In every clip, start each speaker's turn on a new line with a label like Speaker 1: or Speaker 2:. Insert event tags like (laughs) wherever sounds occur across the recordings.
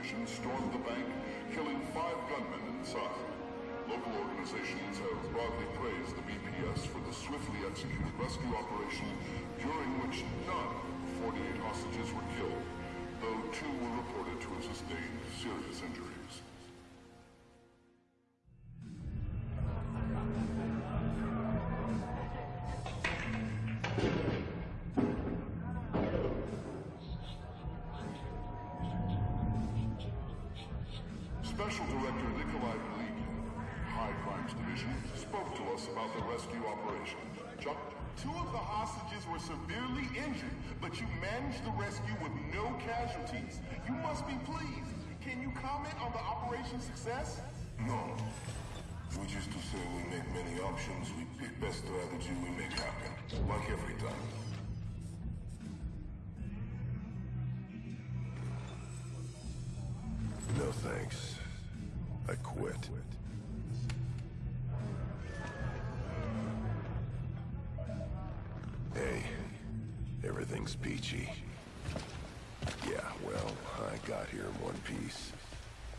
Speaker 1: Stormed the bank, killing five gunmen inside. Local organizations have broadly praised the BPS for the swiftly executed rescue operation, during which none of the 48 hostages were killed, though two were reported to have sustained serious injuries.
Speaker 2: Everything's peachy. Yeah, well, I got here in one piece.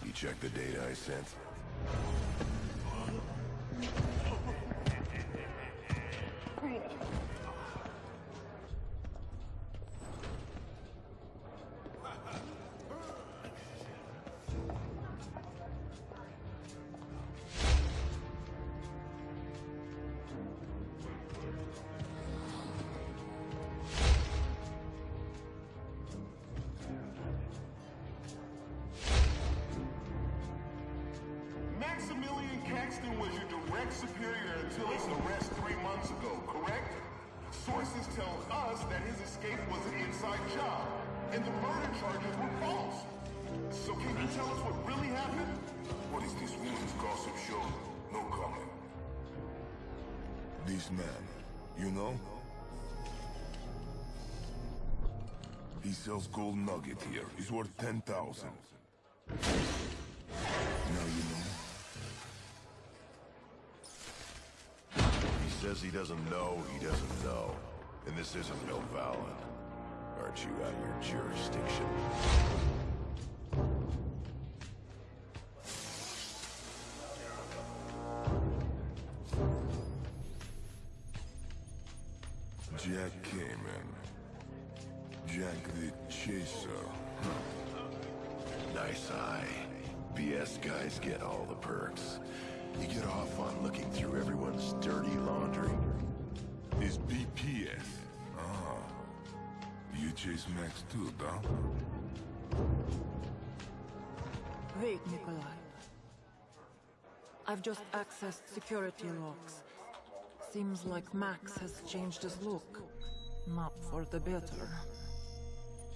Speaker 2: You check the data I sent?
Speaker 3: Sources tell us that his escape was an inside job, and the murder charges were false. So can you tell us what really happened?
Speaker 1: What is this woman's gossip show? No comment.
Speaker 2: This man, you know? He sells gold nugget here. He's worth 10,000. Now you know.
Speaker 4: He says he doesn't know he doesn't know. And this isn't Valen. Aren't you out your jurisdiction?
Speaker 2: Jack Cayman. Jack the Chaser.
Speaker 4: Nice eye. BS guys get all the perks. You get off on looking through everyone's dirty laundry.
Speaker 2: Is BPS. Ah. You chase Max too, huh?
Speaker 5: Wait, Nikolai. I've just accessed security logs. Seems like Max has changed his look. Not for the better.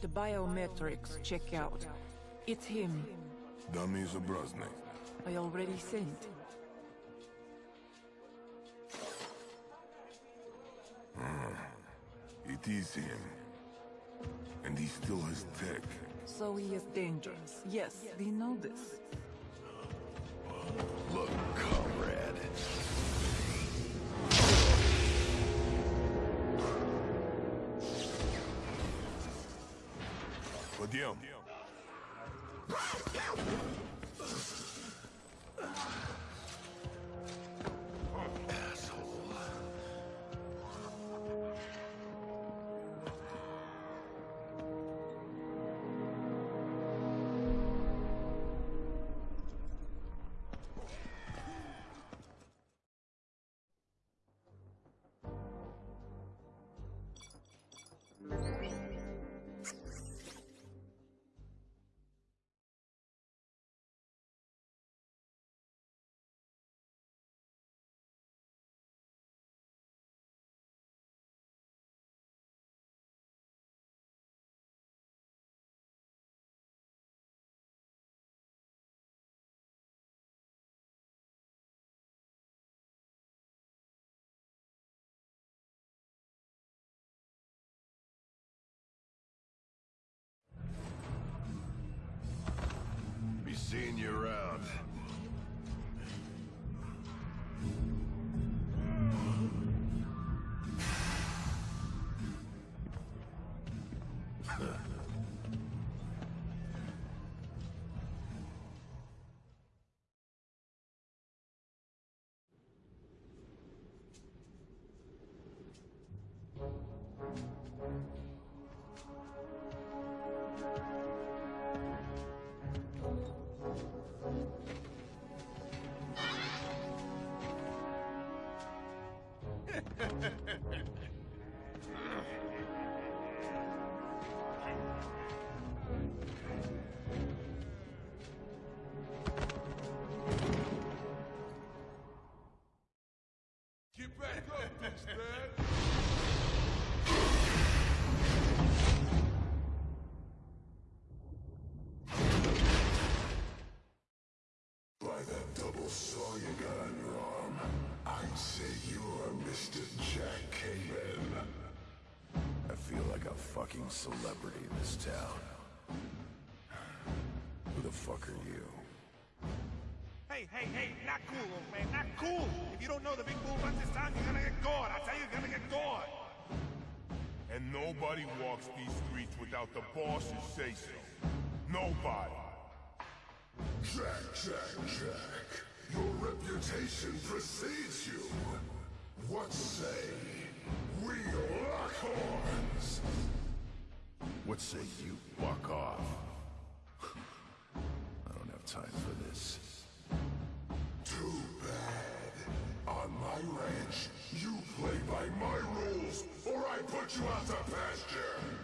Speaker 5: The biometrics check out. It's him.
Speaker 2: Dummy Zobrazny.
Speaker 5: I already sent.
Speaker 2: It is him. And he still has tech.
Speaker 5: So he is dangerous. Yes, we know this.
Speaker 4: Look, comrade.
Speaker 2: Подъем.
Speaker 4: Seeing you around. A fucking celebrity in this town. Who the fuck are you?
Speaker 6: Hey, hey, hey, not cool, old man, not cool. If you don't know the big bull runs this town, you're gonna get gored. I tell you, you're gonna get gored.
Speaker 3: And nobody walks these streets without the boss's say-so. Nobody.
Speaker 2: Jack, Jack, Jack. Your reputation precedes you. What say we lock horns?
Speaker 4: What say you fuck off? I don't have time for this.
Speaker 2: Too bad. On my ranch, you play by my rules, or I put you out to pasture.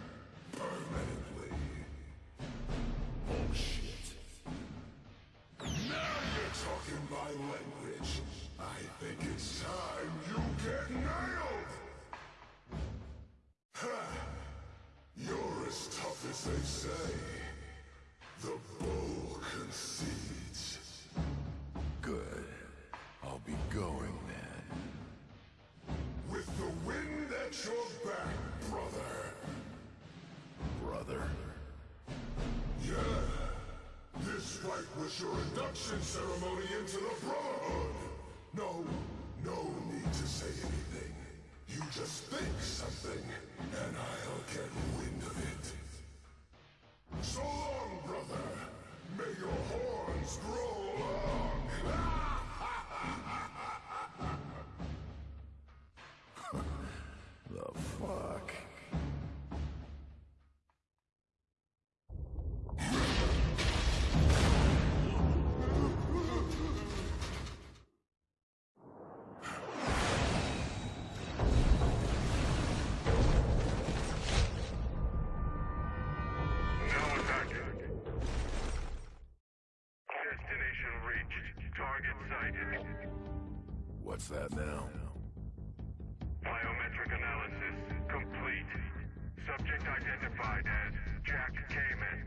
Speaker 2: Induction ceremony into the Brotherhood. No, no need to say anything. You just think something, and I'll get
Speaker 4: What's that now?
Speaker 7: Biometric analysis complete. Subject identified as Jack Cayman.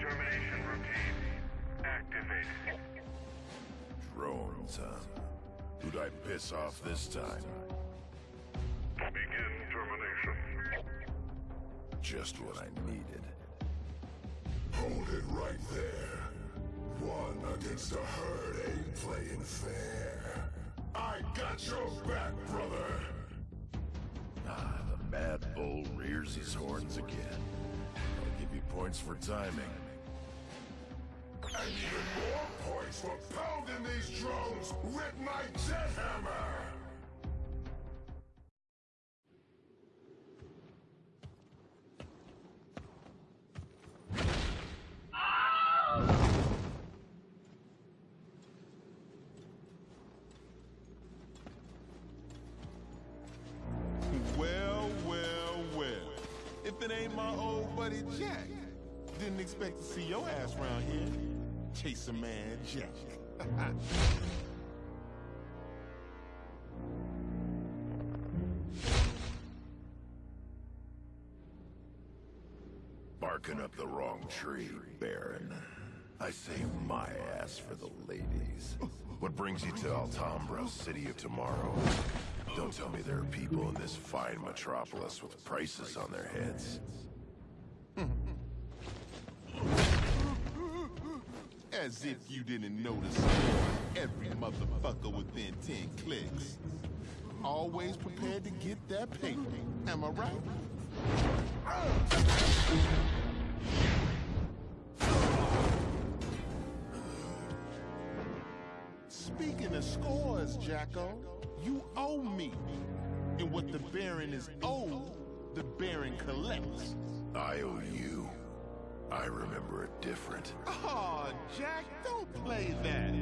Speaker 7: Termination routine activated.
Speaker 4: Drones, huh? Who'd I piss off this time?
Speaker 7: Begin termination.
Speaker 4: Just what I needed.
Speaker 2: Hold it right there. One against a herd ain't playing fair. I got your back, brother.
Speaker 4: Ah, the Mad Bull rears his horns again. I'll give you points for timing.
Speaker 2: And even more points for pounding these drones with my jet hammer.
Speaker 3: Old buddy Jack, didn't expect to see your ass around here. Chaser man Jack. (laughs)
Speaker 4: Barking up the wrong tree, Baron. I saved my ass for the ladies. What brings you to Altambra, city of tomorrow? Don't tell me there are people in this fine metropolis with prices on their heads.
Speaker 3: As if you didn't notice every motherfucker within 10 clicks. Always prepared to get that paper. Am I right? Speaking of scores, Jacko, you owe me. And what the Baron is owed, the Baron collects.
Speaker 4: I owe you. I remember it different.
Speaker 3: Aw, Jack, don't play that.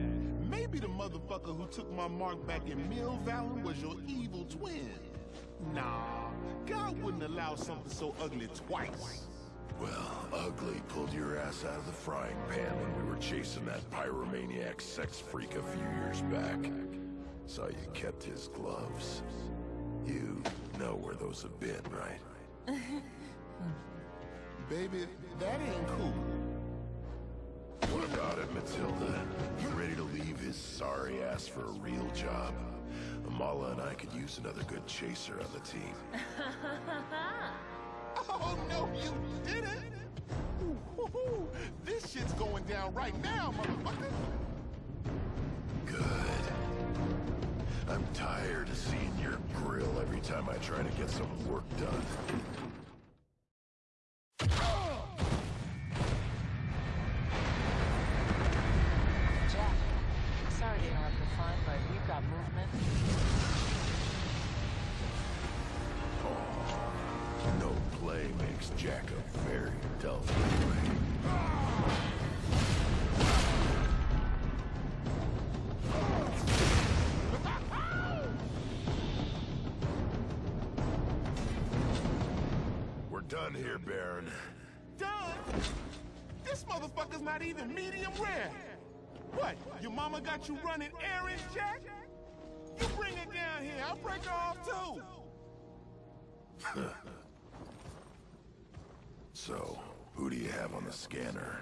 Speaker 3: Maybe the motherfucker who took my mark back in Mill Valley was your evil twin. Nah, God wouldn't allow something so ugly twice.
Speaker 4: Well, Ugly pulled your ass out of the frying pan when we were chasing that pyromaniac sex freak a few years back. Saw you kept his gloves. You know where those have been, right? (laughs)
Speaker 3: Baby, that ain't cool.
Speaker 4: What about it, Mathilda? You ready to leave his sorry ass for a real job? Amala and I could use another good chaser on the team. (laughs) (laughs)
Speaker 3: Oh, no, you didn't. Ooh, hoo, hoo. This shit's going down right now, motherfucker.
Speaker 4: Good. I'm tired of seeing your grill every time I try to get some work done.
Speaker 8: Jack, sorry to interrupt the fun, but we've got movement.
Speaker 4: No play makes Jack very dull. We're done here, Baron.
Speaker 3: Done? This motherfucker's not even medium rare. What, your mama got you running errands, Jack? You bring her down here, I'll break her off too. (laughs)
Speaker 4: So, who do you have on the scanner?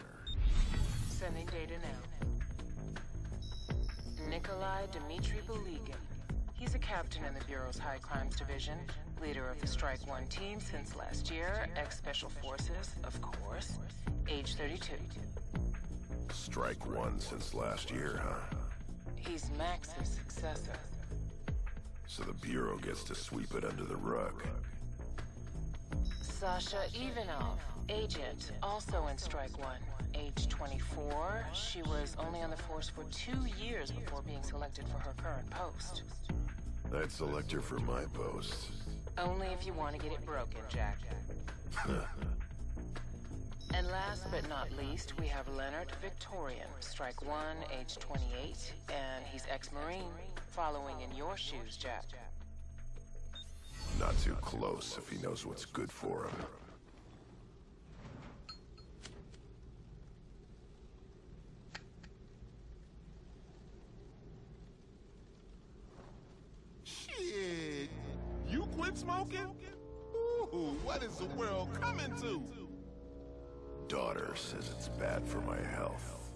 Speaker 8: Sending data now. Nikolai Dmitry Bulygin. He's a captain in the Bureau's High Crimes Division, leader of the Strike One team since last year, ex-Special Forces, of course, age 32.
Speaker 4: Strike one since last year, huh?
Speaker 8: He's Max's successor.
Speaker 4: So the Bureau gets to sweep it under the rug.
Speaker 8: Sasha Ivanov, agent, also in Strike One, age 24. She was only on the force for two years before being selected for her current post.
Speaker 4: I'd select her for my post.
Speaker 8: Only if you want to get it broken, Jack. (laughs) And last but not least, we have Leonhardt Victorian, Strike One, age 28, and he's ex-Marine, following in your shoes, Jack.
Speaker 4: Not too close if he knows what's good for him.
Speaker 3: Shit. You quit smoking? Ooh, what is the world coming to?
Speaker 4: Daughter says it's bad for my health.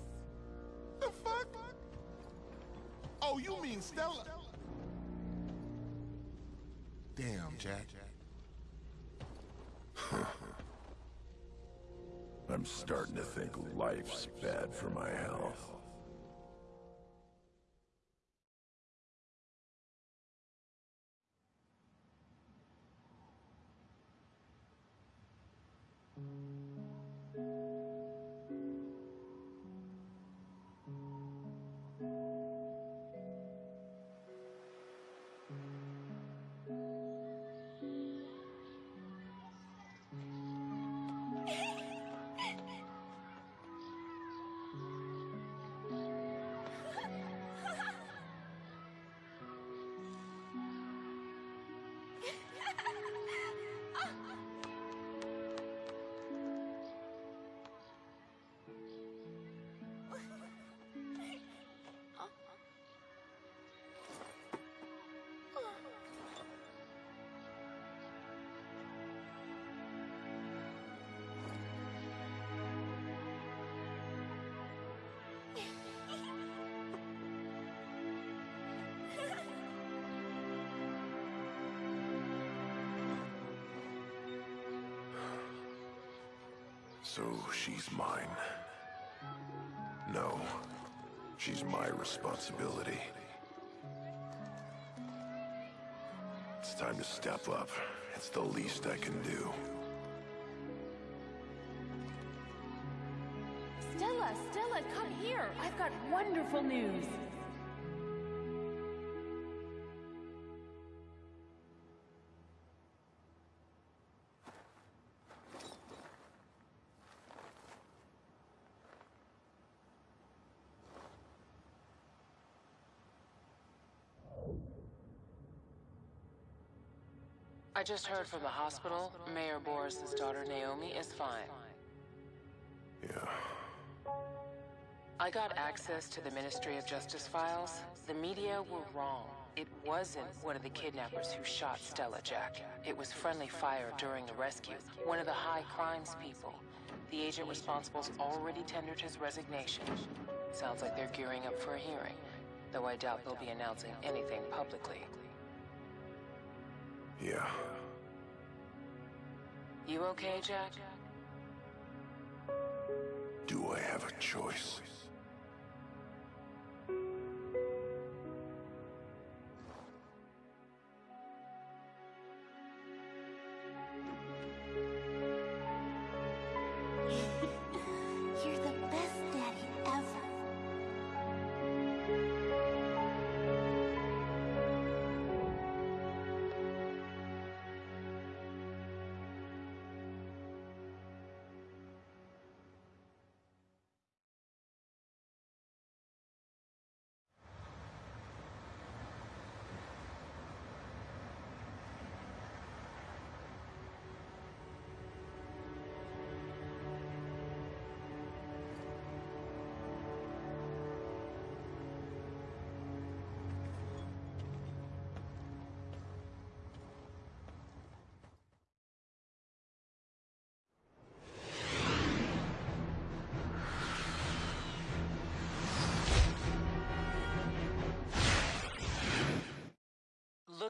Speaker 3: The fuck? Oh, you mean Stella? Damn, Jack. (laughs)
Speaker 4: I'm starting to think life's bad for my health. Responsibility. It's time to step up. It's the least I can do.
Speaker 9: Stella, Stella, come here. I've got wonderful news.
Speaker 8: I just heard from the hospital. Mayor Boris's daughter Naomi is fine.
Speaker 4: Yeah.
Speaker 8: I got access to the Ministry of Justice files. The media were wrong. It wasn't one of the kidnappers who shot Stella, Jack. It was friendly fire during the rescue. One of the high crimes people. The agent responsible's already tendered his resignation. Sounds like they're gearing up for a hearing, though I doubt they'll be announcing anything publicly.
Speaker 4: Yeah.
Speaker 8: You okay, Jack?
Speaker 4: Do I have a choice?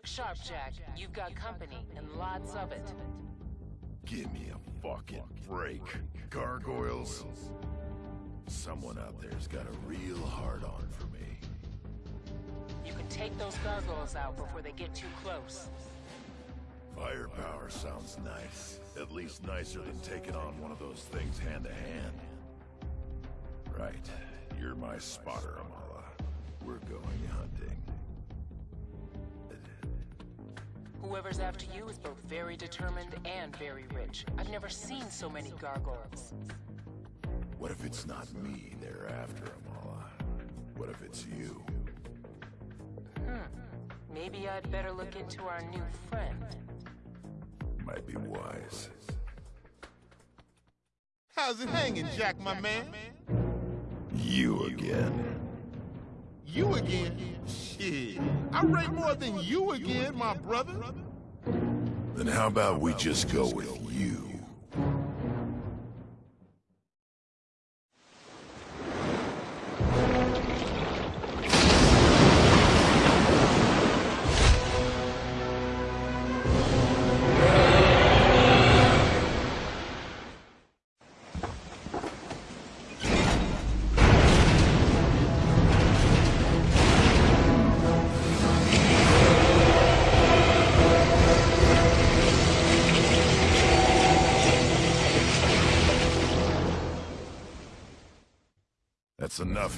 Speaker 8: Look sharp, Jack. You've got company, and lots of it.
Speaker 4: Give me a fucking break. Gargoyles? Someone out there's got a real hard-on for me.
Speaker 8: You can take those gargoyles out before they get too close.
Speaker 4: Firepower sounds nice. At least nicer than taking on one of those things hand to hand. Right. You're my spotter, Amala. We're going hunting.
Speaker 8: Whoever's after you is both very determined and very rich. I've never seen so many gargoyles.
Speaker 4: What if it's not me they're after, Amala? What if it's you? Hmm.
Speaker 8: Maybe I'd better look into our new friend.
Speaker 4: Might be wise.
Speaker 3: How's it hanging, Jack, my man?
Speaker 4: You again.
Speaker 3: You again? Shit. I rate more than you again, my brother.
Speaker 4: Then how about we just go with you?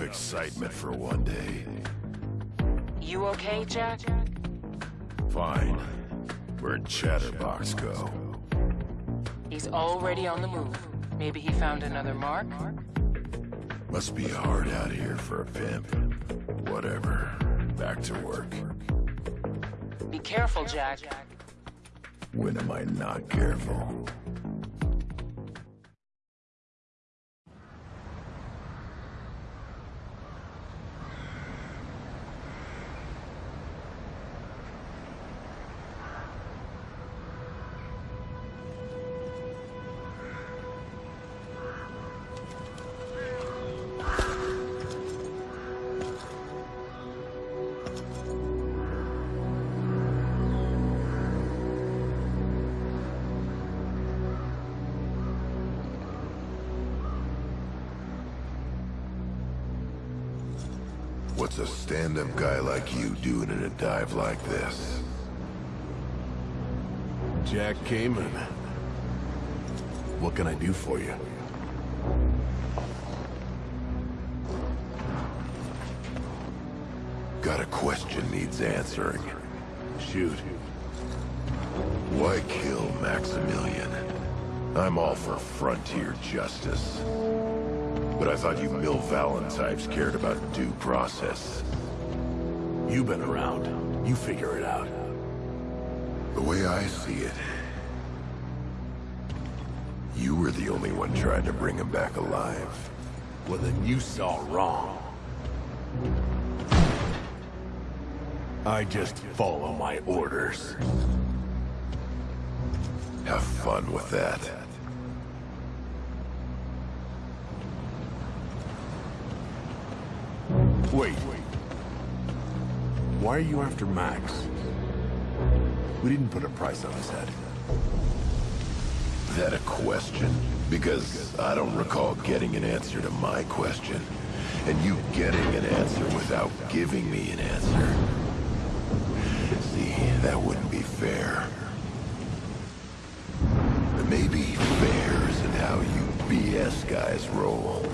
Speaker 4: Excitement for one day.
Speaker 8: You okay, Jack?
Speaker 4: Fine. Where'd Chatterbox go?
Speaker 8: He's already on the move. Maybe he found another mark?
Speaker 4: Must be hard out here for a pimp. Whatever. Back to work.
Speaker 8: Be careful, Jack.
Speaker 4: When am I not careful? Doing in a dive like this?
Speaker 10: Jack Cayman. What can I do for you?
Speaker 4: Got a question needs answering.
Speaker 10: Shoot.
Speaker 4: Why kill Maximilian? I'm all for frontier justice. But I thought you Mill Valentives cared about due process.
Speaker 10: You've been around. You figure it out.
Speaker 4: The way I see it, you were the only one trying to bring him back alive.
Speaker 10: Well, then you saw wrong. I just follow my orders.
Speaker 4: Have fun with that.
Speaker 10: Wait. Why are you after Max? We didn't put a price on his head.
Speaker 4: That a question? Because I don't recall getting an answer to my question. And you getting an answer without giving me an answer. See, that wouldn't be fair. Maybe fair isn't how you BS guys roll.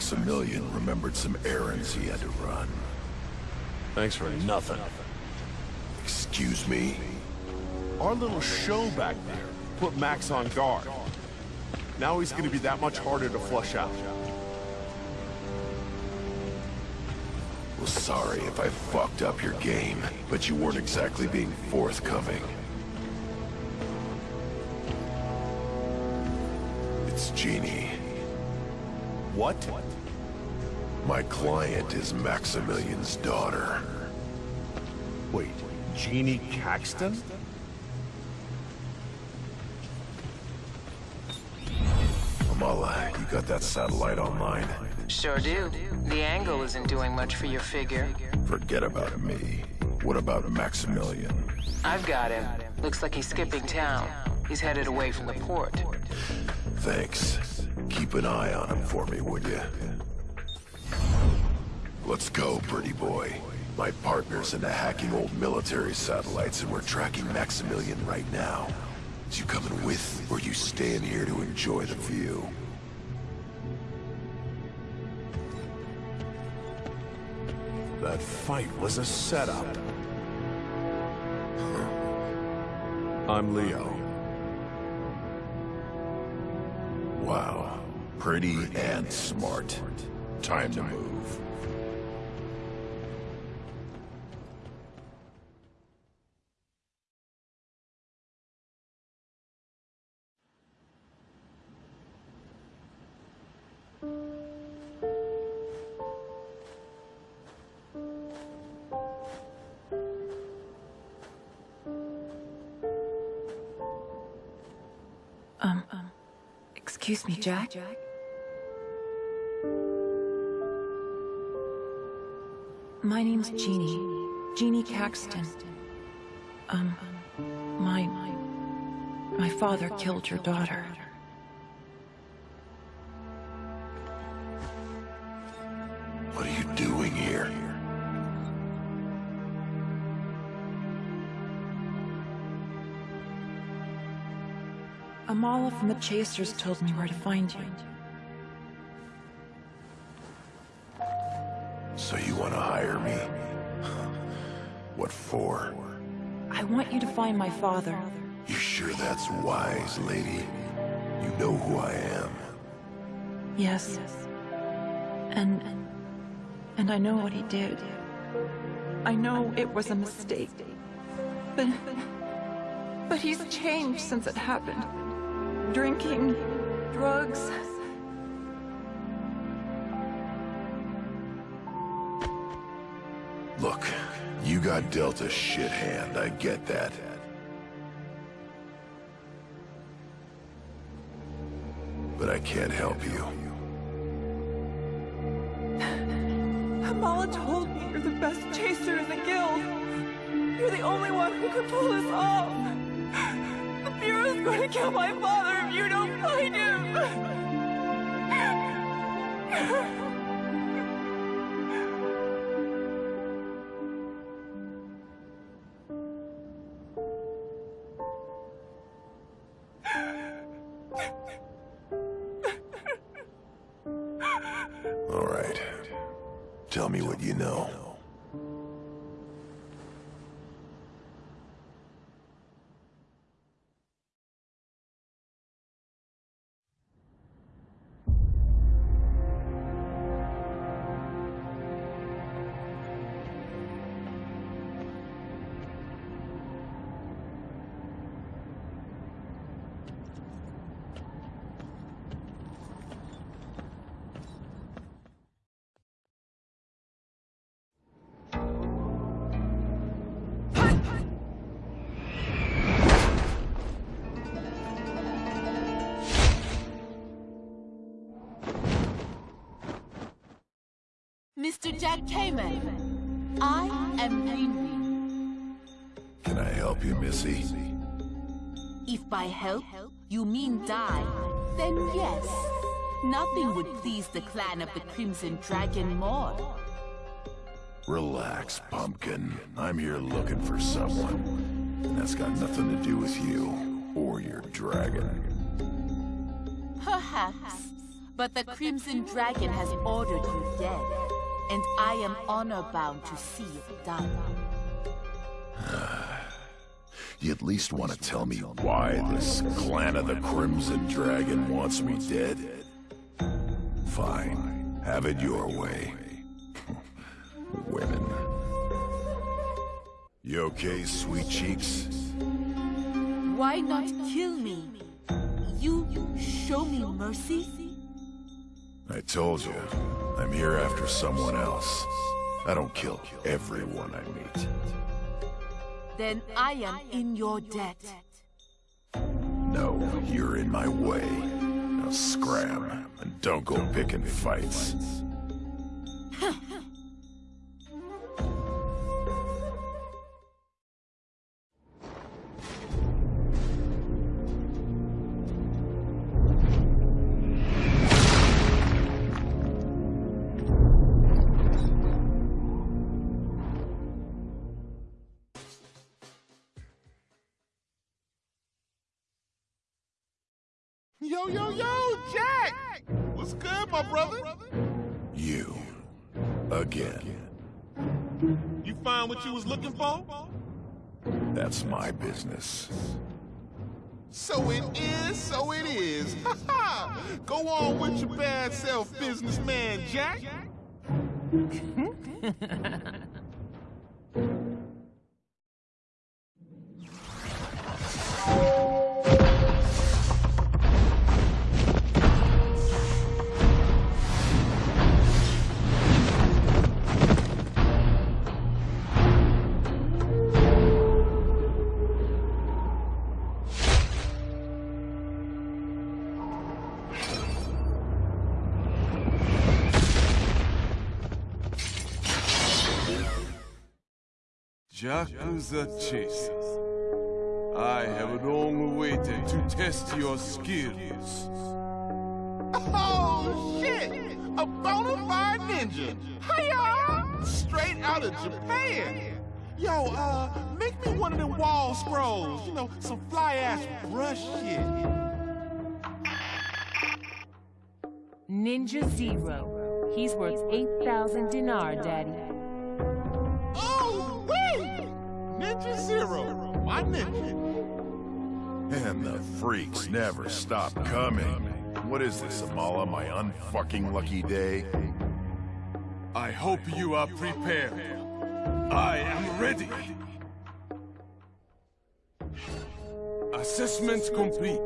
Speaker 4: Maximilian remembered some errands he had to run.
Speaker 10: Thanks for nothing.
Speaker 4: Excuse me?
Speaker 10: Our little show back there put Max on guard. Now he's gonna be that much harder to flush out.
Speaker 4: Well, sorry if I fucked up your game, but you weren't exactly being forthcoming. It's Jeannie.
Speaker 10: What?
Speaker 4: My client is Maximilian's daughter.
Speaker 10: Wait, Jeannie Caxton?
Speaker 4: Amala, you got that satellite online?
Speaker 8: Sure do. The angle isn't doing much for your figure.
Speaker 4: Forget about me. What about Maximilian?
Speaker 8: I've got him. Looks like he's skipping town. He's headed away from the port.
Speaker 4: Thanks. Keep an eye on him for me, would you? Let's go, pretty boy. My partner's into hacking old military satellites, and we're tracking Maximilian right now. Is you coming with, or you staying here to enjoy the view?
Speaker 10: That fight was a setup. I'm Leo.
Speaker 4: Wow. Pretty and smart. Time to move.
Speaker 5: Excuse me, Jack? My name's Jeannie. Jeannie Caxton. Um, my... My father killed your daughter. From the Chasers told me where to find you.
Speaker 4: So you want to hire me? What for?
Speaker 5: I want you to find my father.
Speaker 4: You sure that's wise, lady? You know who I am.
Speaker 5: Yes. And. And I know what he did. I know it was a mistake. But. But he's changed since it happened. Drinking, drugs.
Speaker 4: Look, you got dealt a shit hand, I get that. But I can't help you.
Speaker 5: Kamala told me you're the best chaser in the guild. You're the only one who could pull this off. The Bureau's going to kill my father if you
Speaker 11: Mr. Jack Cayman, I am Greenwing.
Speaker 4: Can I help you, Missy?
Speaker 11: If by help you mean die, then yes. Nothing would please the clan of the Crimson Dragon more.
Speaker 4: Relax, Pumpkin. I'm here looking for someone. And that's got nothing to do with you or your dragon.
Speaker 11: Perhaps, but the Crimson Dragon has ordered you dead, and I am honor-bound to see it done. (sighs)
Speaker 4: You at least want to tell me why this clan of the Crimson Dragon wants me dead? Fine. Have it your way. (laughs) Women. You okay, sweet cheeks?
Speaker 11: Why not kill me? You show me mercy?
Speaker 4: I told you, I'm here after someone else. I don't kill everyone I meet.
Speaker 11: Then I am in your debt.
Speaker 4: No, you're in my way. Now scram, and don't go picking fights.
Speaker 3: Yo, yo, yo, Jack! What's good, my brother?
Speaker 4: You. Again.
Speaker 3: You find what you was looking for?
Speaker 4: That's my business.
Speaker 3: So it is, so it is. Ha ha! Go on with your bad self, businessman Jack. (laughs)
Speaker 12: Yakuza Chasers. I have long waited to test your skills.
Speaker 3: Oh, shit! A bona fide ninja! Hiya! Straight out of Japan! Yo, uh, make me one of them wall scrolls. You know, some fly-ass brush shit.
Speaker 13: Ninja Zero. He's worth 8,000 dinar, Daddy.
Speaker 3: Ninja Zero, my ninja.
Speaker 4: And the freaks never stop coming. What is this, Amala, my unfucking lucky day?
Speaker 12: I hope you are prepared. I am ready. Assessment complete.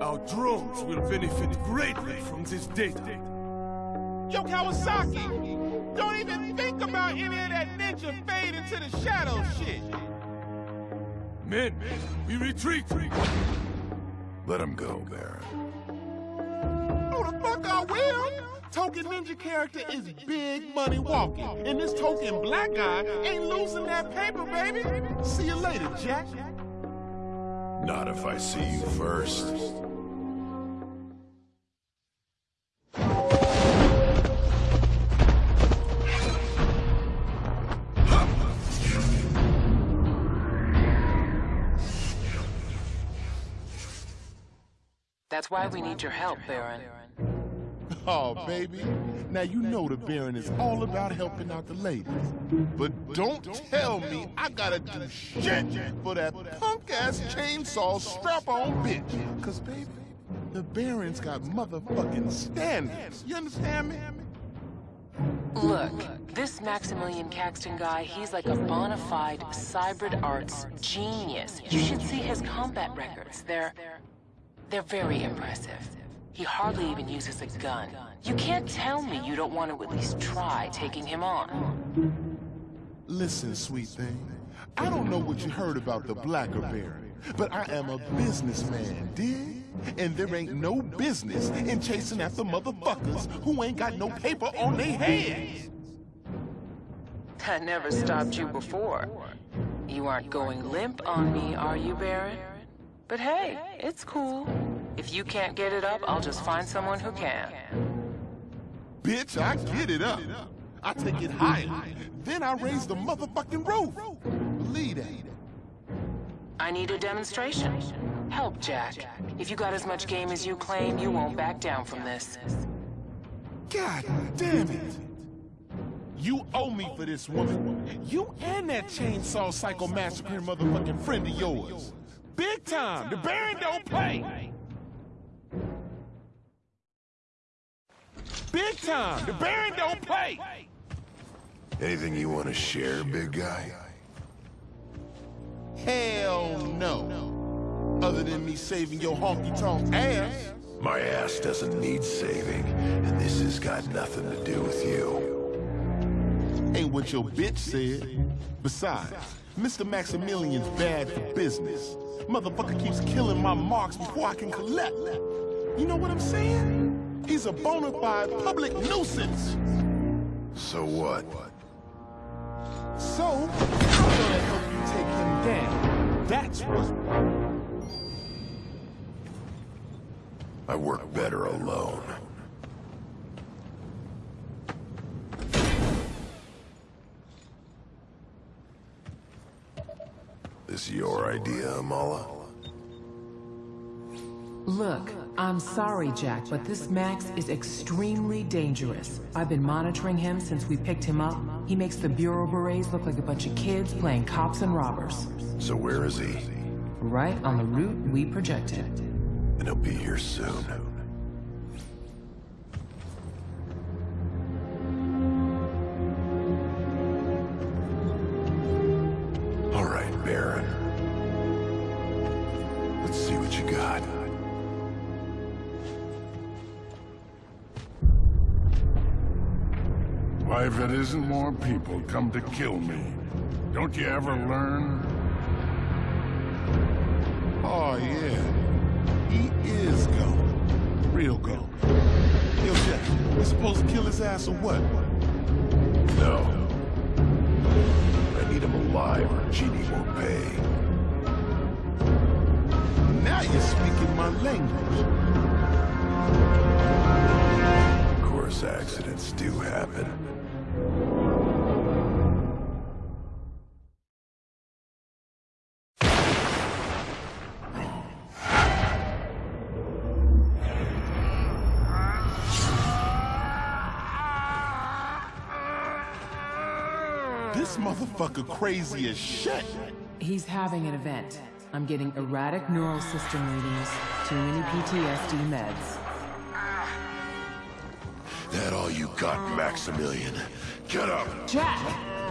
Speaker 12: Our drones will benefit greatly from this data.
Speaker 6: Yo, Kawasaki! Don't even think about any of that ninja fade into the shadow shit!
Speaker 12: Men, we retreat!
Speaker 4: Let him go, Baron.
Speaker 3: Oh, the fuck I will! Token ninja character is big money walking, and this token black guy ain't losing that paper, baby! See you later, Jack.
Speaker 4: Not if I see you first.
Speaker 8: That's why we need your help, Baron.
Speaker 3: Oh, baby. Now you know the Baron is all about helping out the ladies. But don't tell me I gotta do shit for that punk-ass chainsaw strap-on bitch. Cause, baby, the Baron's got motherfucking standards. You understand me?
Speaker 8: Look, this Maximilian Caxton guy, he's like a bona fide cybrid arts genius. You should see his combat records. They're... they're very impressive. He hardly even uses a gun. You can't tell me you don't want to at least try taking him on.
Speaker 3: Listen, sweet thing. I don't know what you heard about the Blacker Baron, but I am a businessman, dig? And there ain't no business in chasing after motherfuckers who ain't got no paper on their hands.
Speaker 8: I never stopped you before. You aren't going limp on me, are you, Baron? But hey, it's cool. If you can't get it up, I'll just find someone who can.
Speaker 3: Bitch, I get it up. I take it higher. Then I raise the motherfucking roof. Believe that.
Speaker 8: I need a demonstration. Help, Jack. If you got as much game as you claim, you won't back down from this.
Speaker 3: God damn it. You owe me for this woman. You and that chainsaw psycho massacre motherfucking friend of yours. Big time. The Baron don't play. Big time. The Baron don't play.
Speaker 4: Anything you want to share, big guy?
Speaker 3: Hell no. Other than me saving your honky-tonk ass.
Speaker 4: My ass doesn't need saving, and this has got nothing to do with you.
Speaker 3: Ain't what your bitch said. Besides, Mr. Maximilian's bad for business. Motherfucker keeps killing my marks before I can collect. You know what I'm saying? He's a bona fide public nuisance.
Speaker 4: So what?
Speaker 3: So, I'm gonna help you take him down. That's what.
Speaker 4: I work better alone. This your idea, Amala?
Speaker 5: Look, I'm sorry, Jack, but this Max is extremely dangerous. I've been monitoring him since we picked him up. He makes the Bureau Berets look like a bunch of kids playing cops and robbers.
Speaker 4: So where is he?
Speaker 5: Right on the route we projected.
Speaker 4: And he'll be here soon.
Speaker 14: Isn't more people come to kill me, don't you ever learn?
Speaker 3: Oh, yeah. He is gone. Real gone. Yo, Jack, we supposed to kill his ass or what?
Speaker 4: No. I need him alive or Genie won't pay.
Speaker 3: Now you're speaking my language.
Speaker 4: Of course, accidents do happen.
Speaker 3: Crazy as shit.
Speaker 5: He's having an event.
Speaker 13: I'm getting erratic neural system readings, too many PTSD meds.
Speaker 4: That all you got, Maximilian? Get up!
Speaker 13: Jack!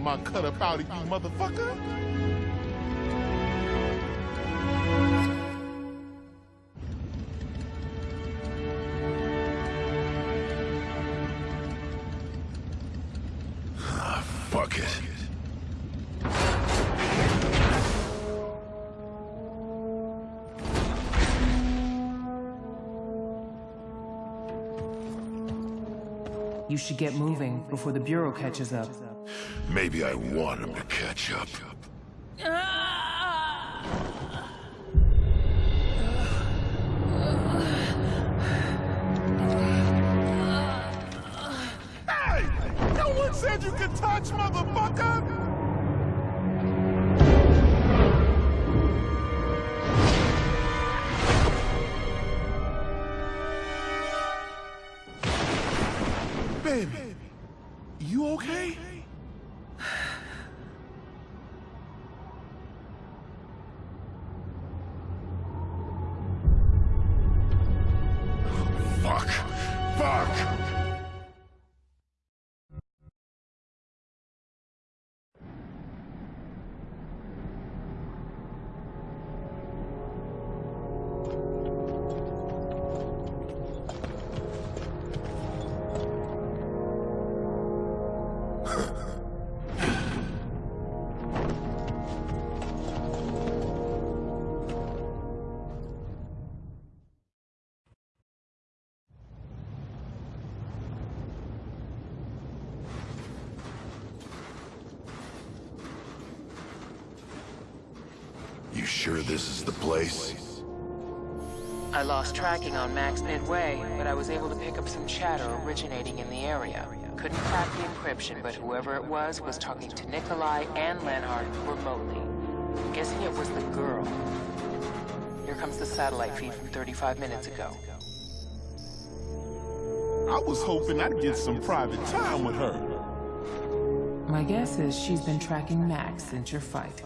Speaker 3: My cut up out of you, motherfucker.
Speaker 13: You should get moving before the Bureau catches up.
Speaker 4: Maybe I want him to catch up.
Speaker 3: Hey! No one said you could touch, motherfucker!
Speaker 8: Lost tracking on Max midway, but I was able to pick up some chatter originating in the area. Couldn't crack the encryption, but whoever it was was talking to Nikolai and Leonhardt remotely. I'm guessing it was the girl. Here comes the satellite feed from 35 minutes ago.
Speaker 3: I was hoping I'd get some private time with her.
Speaker 13: My guess is she's been tracking Max since your fight.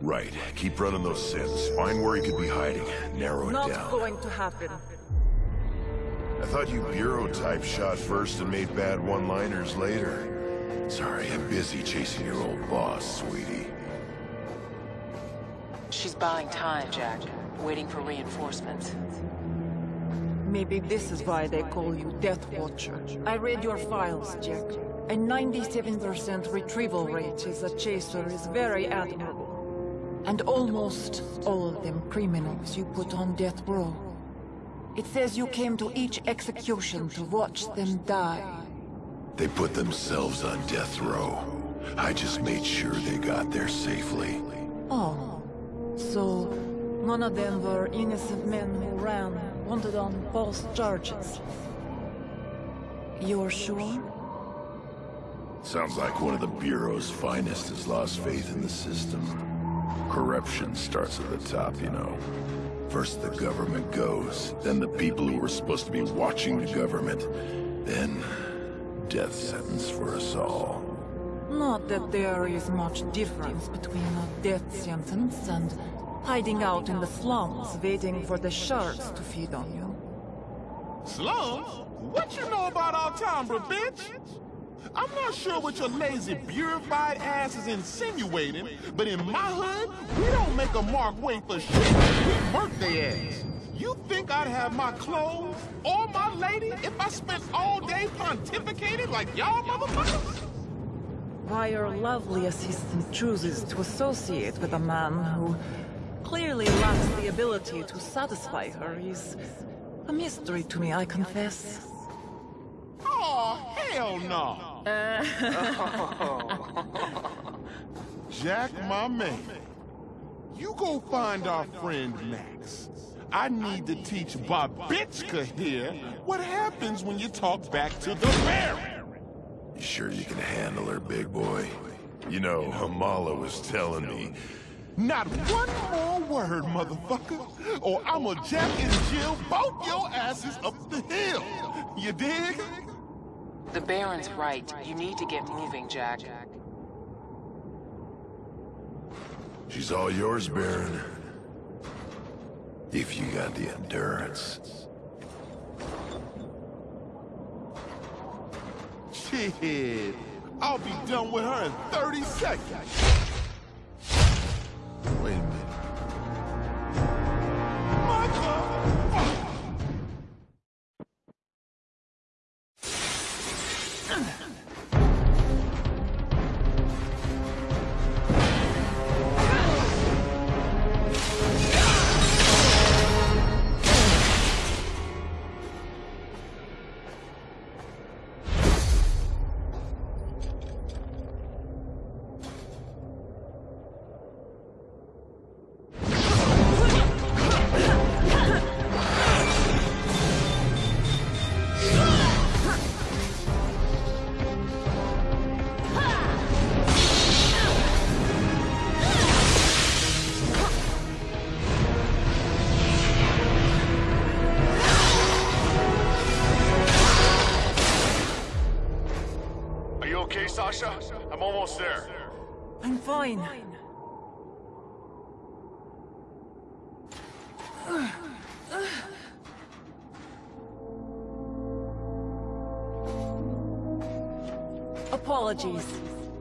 Speaker 4: Right. Keep running those sins. Find where he could be hiding. Narrow it
Speaker 5: Not
Speaker 4: down.
Speaker 5: going to happen.
Speaker 4: I thought you bureau type shot first and made bad one-liners later. Sorry, I'm busy chasing your old boss, sweetie.
Speaker 8: She's buying time, Jack. Waiting for reinforcements.
Speaker 5: Maybe this is why they call you Death Watcher. I read your files, Jack. A 97% retrieval rate as a chaser is very admirable. And almost all of them criminals you put on death row. It says you came to each execution to watch them die.
Speaker 4: They put themselves on death row. I just made sure they got there safely.
Speaker 5: Oh, so none of them were innocent men who ran, wanted on false charges. You're sure?
Speaker 4: Sounds like one of the Bureau's finest has lost faith in the system. Corruption starts at the top, you know. First the government goes, then the people who were supposed to be watching the government, then death sentence for us all.
Speaker 5: Not that there is much difference between a death sentence and hiding out in the slums waiting for the sharks to feed on you.
Speaker 3: Slums? What you know about our Altambra, bitch? I'm not sure what your lazy, purified ass is insinuating, but in my hood, we don't make a mark wait for shit. We murk their ass. You think I'd have my clothes or my lady if I spent all day pontificating like y'all motherfuckers?
Speaker 5: Why your lovely assistant chooses to associate with a man who clearly lacks the ability to satisfy her is a mystery to me, I confess.
Speaker 3: Oh, hell no! Uh. (laughs) Jack, my man, you go find our friend Max. I need to teach Babitchka here what happens when you talk back to the Baron.
Speaker 4: You sure you can handle her, big boy? You know, Hamala was telling me...
Speaker 3: Not one more word, motherfucker, or I'ma jack and Jill both your asses up the hill. You dig?
Speaker 8: The Baron's right. You need to get moving, Jack.
Speaker 4: She's all yours, Baron. If you got the endurance.
Speaker 3: Shit. I'll be done with her in 30 seconds. Wait a minute.
Speaker 10: Almost there.
Speaker 5: I'm fine. Apologies.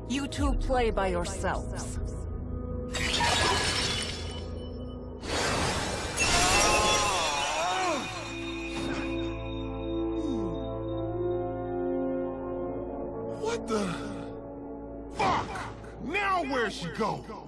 Speaker 5: You two play by yourselves.
Speaker 3: Go?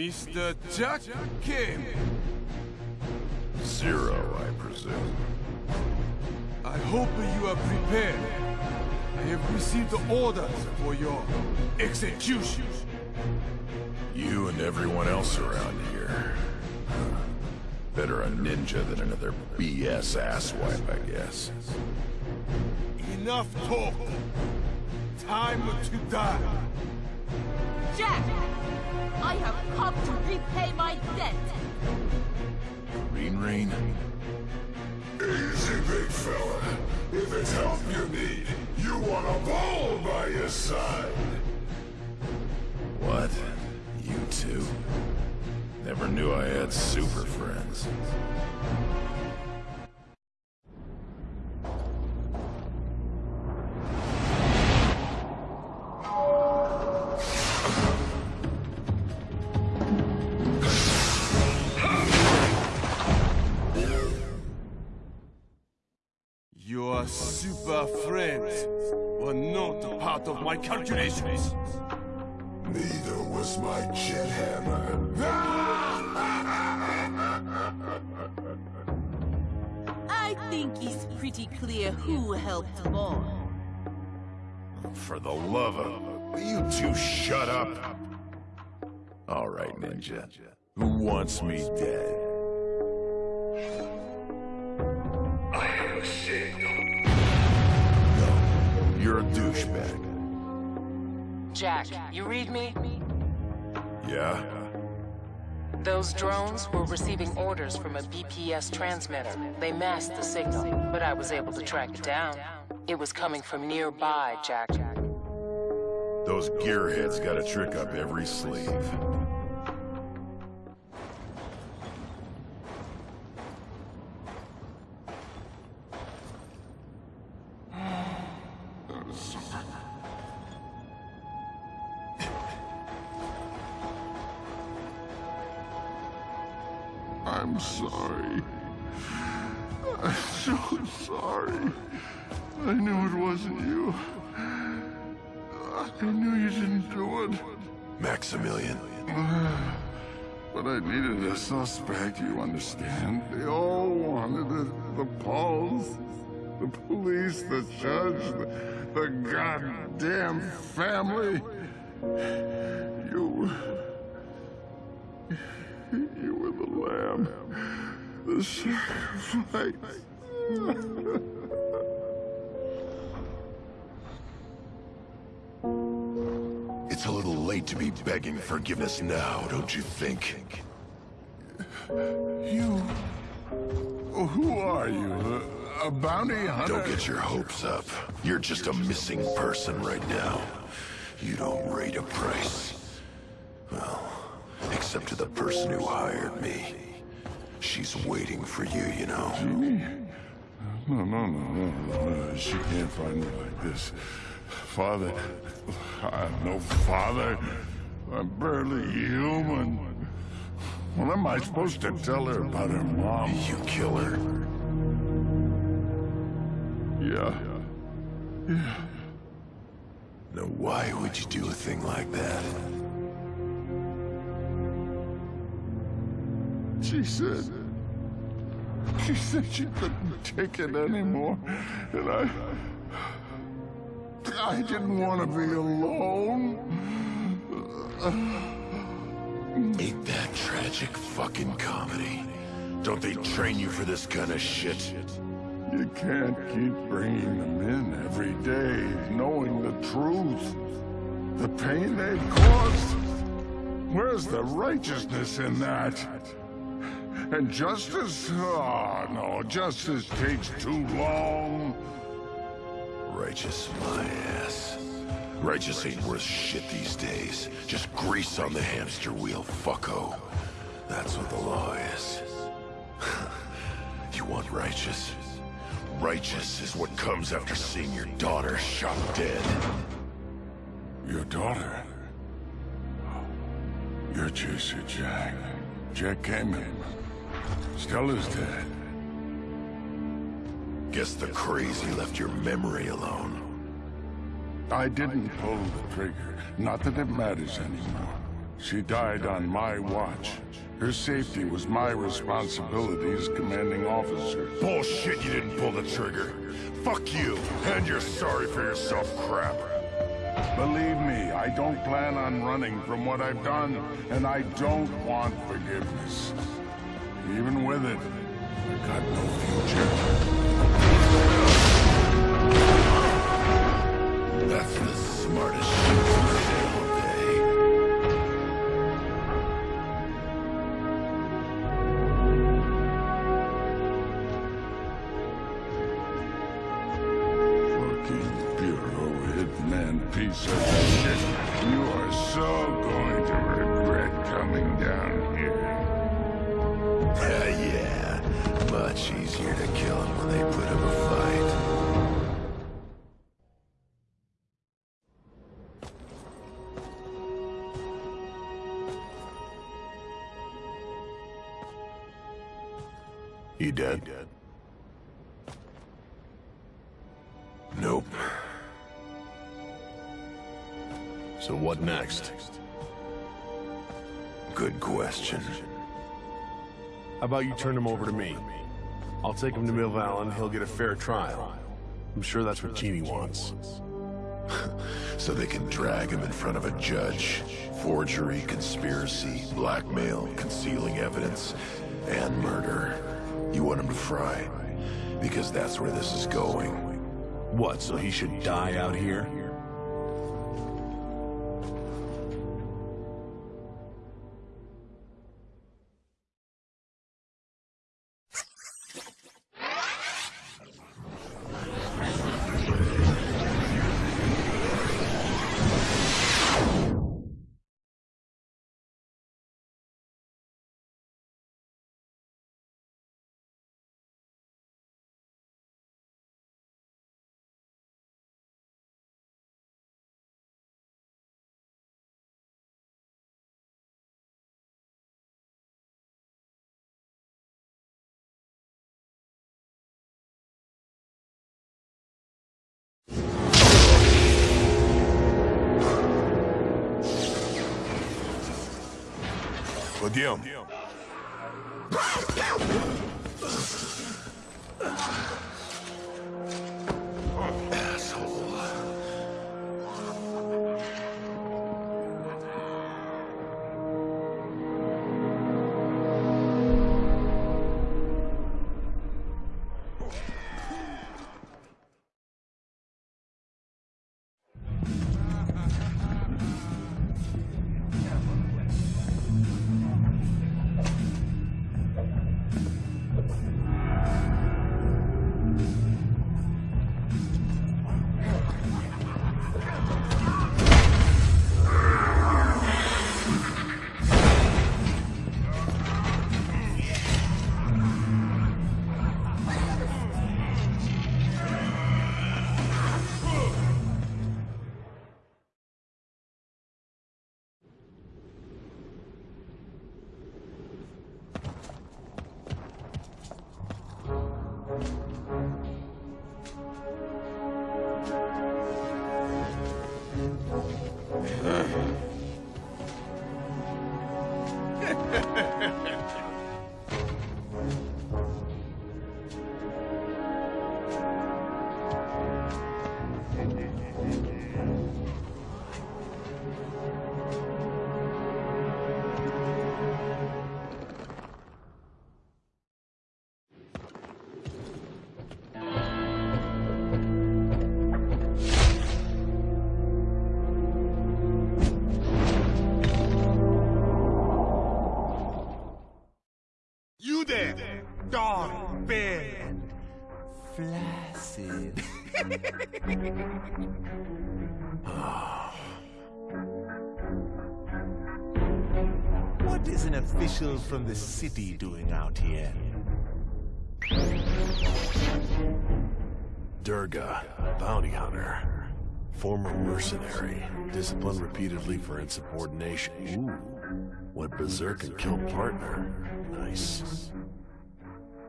Speaker 12: Mr. Jack Cayman.
Speaker 4: Zero, I presume.
Speaker 12: I hope you are prepared. I have received orders for your execution.
Speaker 4: You and everyone else around here. Better a ninja than another BS asswipe, I guess.
Speaker 12: Enough talk. Time to die.
Speaker 11: Jack! I have come to repay my debt!
Speaker 4: Green Rain?
Speaker 2: Easy, big fella. If it's help you need, you want a ball by your side.
Speaker 4: What? You two? Never knew I had super friends.
Speaker 12: Calculations.
Speaker 2: Neither was my jet hammer. (laughs)
Speaker 11: I think it's pretty clear who helped more.
Speaker 4: For the love of... You two shut up? All right, Ninja. Who wants me dead?
Speaker 7: I have a signal.
Speaker 4: You're a douchebag.
Speaker 8: Jack, you read me?
Speaker 4: Yeah?
Speaker 8: Those drones were receiving orders from a BPS transmitter. They masked the signal, but I was able to track it down. It was coming from nearby, Jack.
Speaker 4: Those gearheads got a trick up every sleeve.
Speaker 14: Sorry. I knew it wasn't you. I knew you didn't do it.
Speaker 4: Maximilian. (sighs)
Speaker 14: But I needed a suspect, you understand? They all wanted it. The Pauls, the police, the judge, the, the goddamn family. You... You were the lamb. The sacrifice. (laughs)
Speaker 4: It's a little late to be begging forgiveness now, don't you think?
Speaker 14: You... Who are you? A, bounty hunter?
Speaker 4: Don't get your hopes up. You're just a missing person right now. You don't rate a price. Well, except to the person who hired me. She's waiting for you, you know.
Speaker 14: Jeannie? No, no, no, no, no. She can't find me like this. Father, I have no father. I'm barely human. What am I supposed to tell her about her mom?
Speaker 4: You kill her?
Speaker 14: Yeah. Yeah.
Speaker 4: Now why would you do a thing like that?
Speaker 14: She said... She said she couldn't take it anymore. And I... I didn't want to be alone.
Speaker 4: Ain't that tragic fucking comedy? Don't they train you for this kind of shit?
Speaker 14: You can't keep bringing them in every day, knowing the truth. The pain they've caused. Where's the righteousness in that? And justice? Oh, no, justice takes too long.
Speaker 4: Righteous my ass. Righteous ain't worth shit these days. Just grease on the hamster wheel, fucko. That's what the law is. (laughs) you want righteous? Righteous is what comes after seeing your daughter shot dead.
Speaker 14: Your daughter? You're Chaser Jack. Jack Kamen. Stella's dead.
Speaker 4: Guess the crazy left your memory alone.
Speaker 14: I didn't pull the trigger. Not that it matters anymore. She died on my watch. Her safety was my responsibility as commanding officer.
Speaker 4: Bullshit you didn't pull the trigger. Fuck you, and you're sorry for yourself crap.
Speaker 14: Believe me, I don't plan on running from what I've done, and I don't want forgiveness. Even with it, I got no future.
Speaker 4: That's the smartest.
Speaker 14: Fucking Bureau hitman piece of
Speaker 4: He dead? Nope. So what next? Good question.
Speaker 10: How about you turn him over to me? I'll take him to and he'll get a fair trial. I'm sure that's what Genie wants. (laughs)
Speaker 4: so they can drag him in front of a judge. Forgery, conspiracy, blackmail, concealing evidence, and murder. You want him to fry. Because that's where this is going.
Speaker 10: What, so he should die out here?
Speaker 4: Пойдем.
Speaker 3: Official from the city doing out here?
Speaker 10: Durga, bounty hunter. Former mercenary, disciplined repeatedly for insubordination. Ooh, went berserk and killed partner. Nice.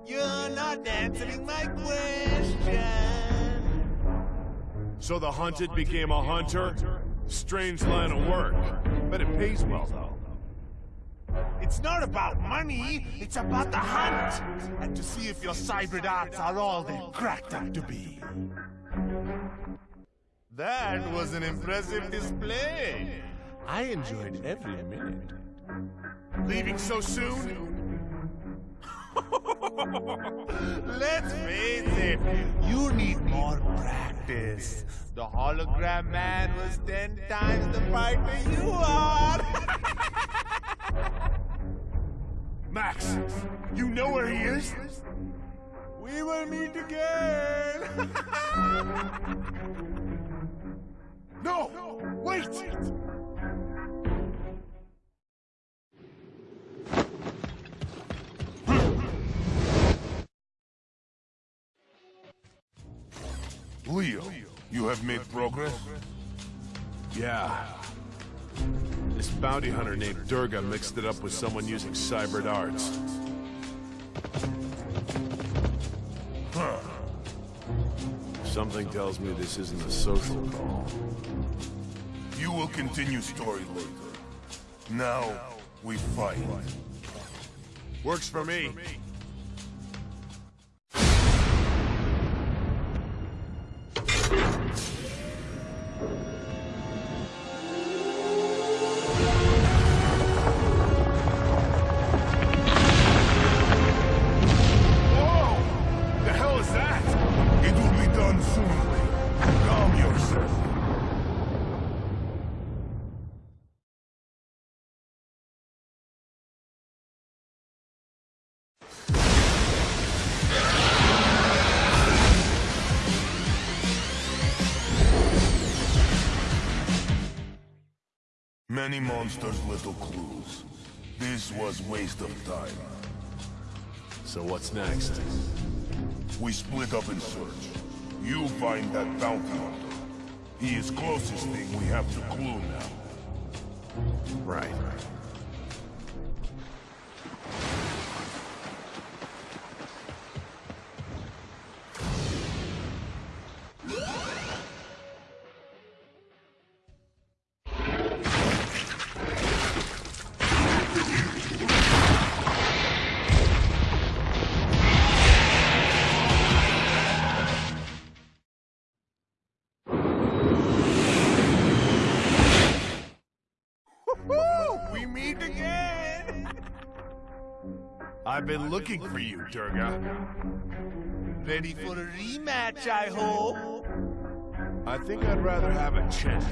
Speaker 3: You're not answering my question.
Speaker 10: So the hunted became a hunter? Strange line of work. but it pays well, though.
Speaker 3: It's not about money, it's about the hunt. And to see if your hybrid arts are all they're cracked up to be. That was an impressive display. I enjoyed every minute. Leaving so soon? (laughs) Let's face it, you need more practice. The hologram man was ten times the fighter you are. (laughs)
Speaker 10: Max, you know where he is?
Speaker 3: We will meet again. (laughs)
Speaker 10: no, wait!
Speaker 2: Leo, you have made progress?
Speaker 10: Yeah. This bounty hunter named Durga mixed it up with someone using cyber arts.
Speaker 2: Huh.
Speaker 10: Something tells me this isn't a social call.
Speaker 2: You will continue story later. Now,
Speaker 15: We fight.
Speaker 10: Works for me.
Speaker 15: Monsters, little clues. This was waste of time.
Speaker 10: So what's next?
Speaker 15: We split up in search. You find that bounty hunter. He is closest thing we have to clue now.
Speaker 10: Right. Been looking for you, Durga.
Speaker 3: Ready for a rematch, I hope?
Speaker 10: I think I'd rather have a chat.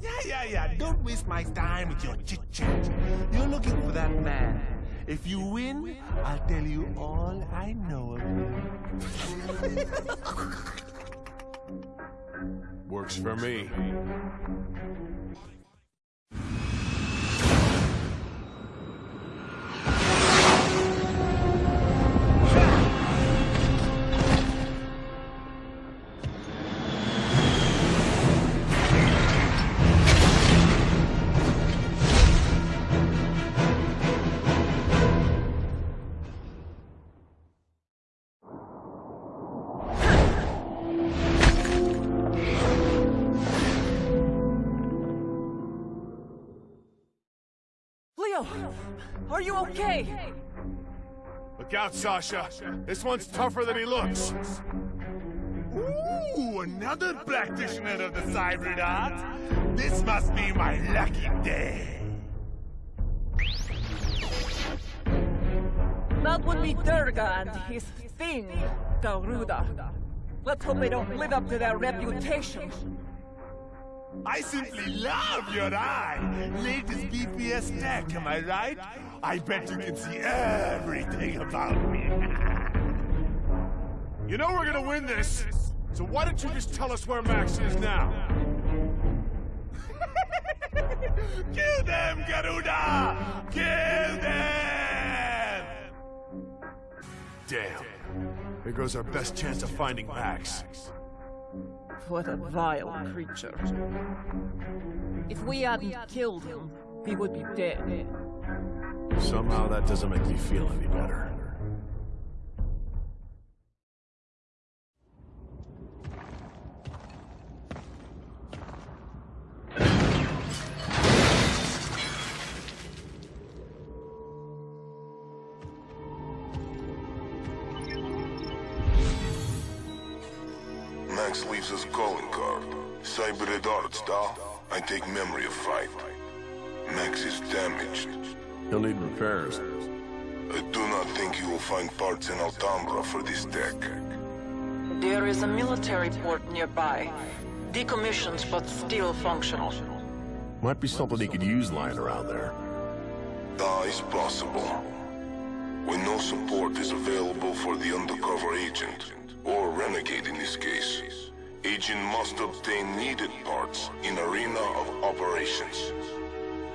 Speaker 3: Yeah, yeah, yeah. Don't waste my time with your chit chat. You're looking for that man. If you win, I'll tell you all I know of him. (laughs)
Speaker 10: Works for me.
Speaker 5: Are you okay?
Speaker 10: Look out, Sasha. This one's tougher than he looks.
Speaker 3: Ooh, another practitioner of the hybrid art. This must be my lucky day.
Speaker 5: That would be Durga and his thing, Garuda. Let's hope they don't live up to their reputation.
Speaker 3: I simply love your eye. Latest BPS tech, am I right? I bet you can see everything about me. (laughs)
Speaker 10: You know we're gonna win this, so why don't you just tell us where Max is now? (laughs)
Speaker 3: Kill them, Garuda! Kill them!
Speaker 10: Damn. There goes our best chance of finding Max.
Speaker 5: What a vile creature. If we hadn't killed him, he would be dead.
Speaker 10: Somehow that doesn't make me feel any better.
Speaker 2: Cybered arts, da. I take memory of fight. Max is damaged.
Speaker 10: He'll need repairs.
Speaker 2: I do not think you will find parts in Altambra for this deck.
Speaker 5: There is a military port nearby. Decommissioned, but still functional.
Speaker 10: Might be something he could use lying around there.
Speaker 2: Ah, that is possible. When no support is available for the undercover agent, or renegade in this case, agent must obtain needed parts in arena of operations.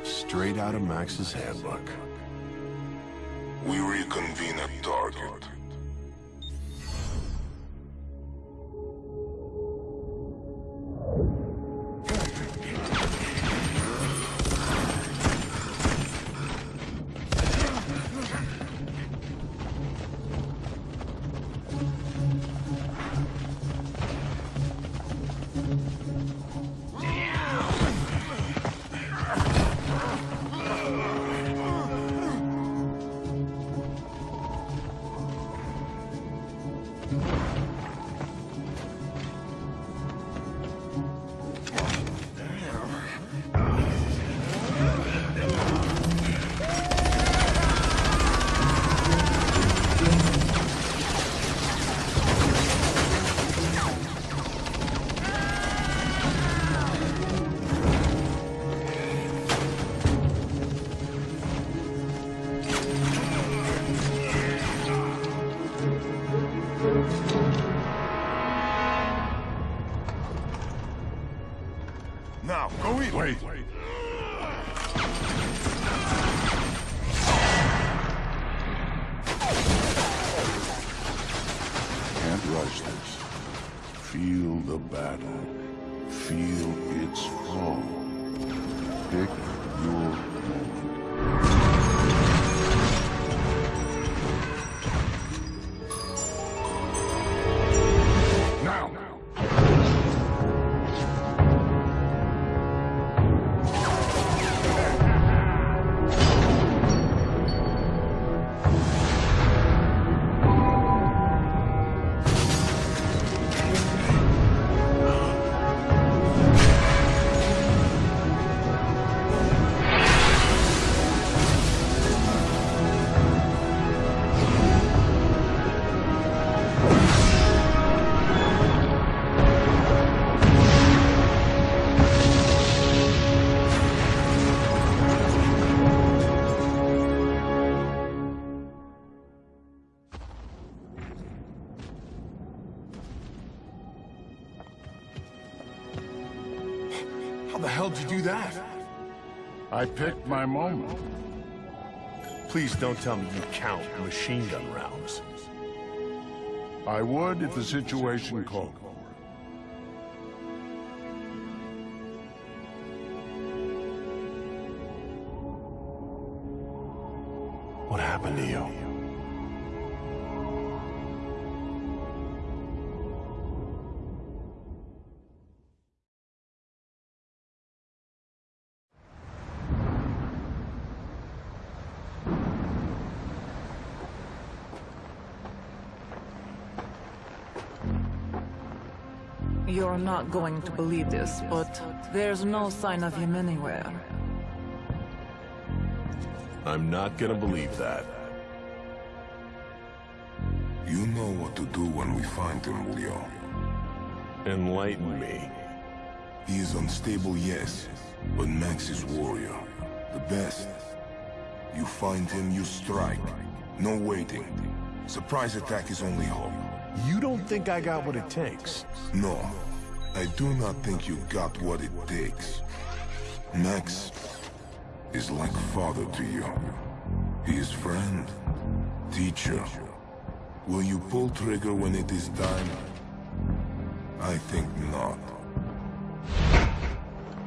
Speaker 10: Straight out of Max's handbook.
Speaker 2: We reconvene at target.
Speaker 14: Wait. Can't rush this. Feel the battle. Feel its fall. Pick
Speaker 10: do that?
Speaker 14: I picked my moment.
Speaker 10: Please don't tell me you count machine gun rounds.
Speaker 14: I would if the situation called.
Speaker 5: You're not going to believe this, but there's no sign of him anywhere.
Speaker 10: I'm not gonna believe that.
Speaker 2: You know what to do when we find him, Leo.
Speaker 10: Enlighten me.
Speaker 2: He is unstable, yes, but Max is warrior. The best. You find him, you strike. No waiting. Surprise attack is only hope.
Speaker 10: You don't think I got what it takes?
Speaker 2: No, I do not think you got what it takes. Max is like father to you. He is friend, teacher. Will you pull trigger when it is time? I think not.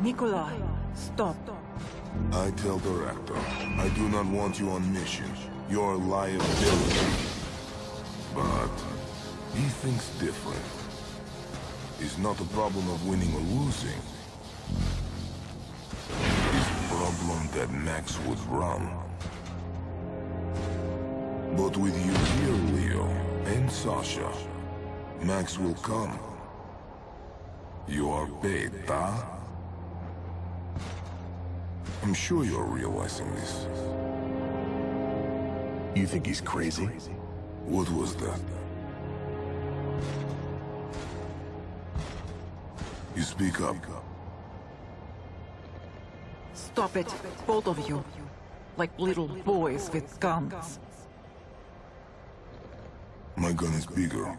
Speaker 5: Nikolai, stop.
Speaker 2: I tell Director, I do not want you on mission. You're a liability. But he thinks different. It's not a problem of winning or losing. It's a problem that Max would run. But with you here, Leo, and Sasha, Max will come. You are paid, huh? I'm sure you're realizing this.
Speaker 10: You think he's crazy?
Speaker 2: What was that? You speak up.
Speaker 5: Stop it, both of you. Like little boys with guns.
Speaker 2: My gun is bigger.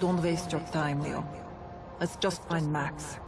Speaker 5: Don't waste your time, Leo. Let's just find Max.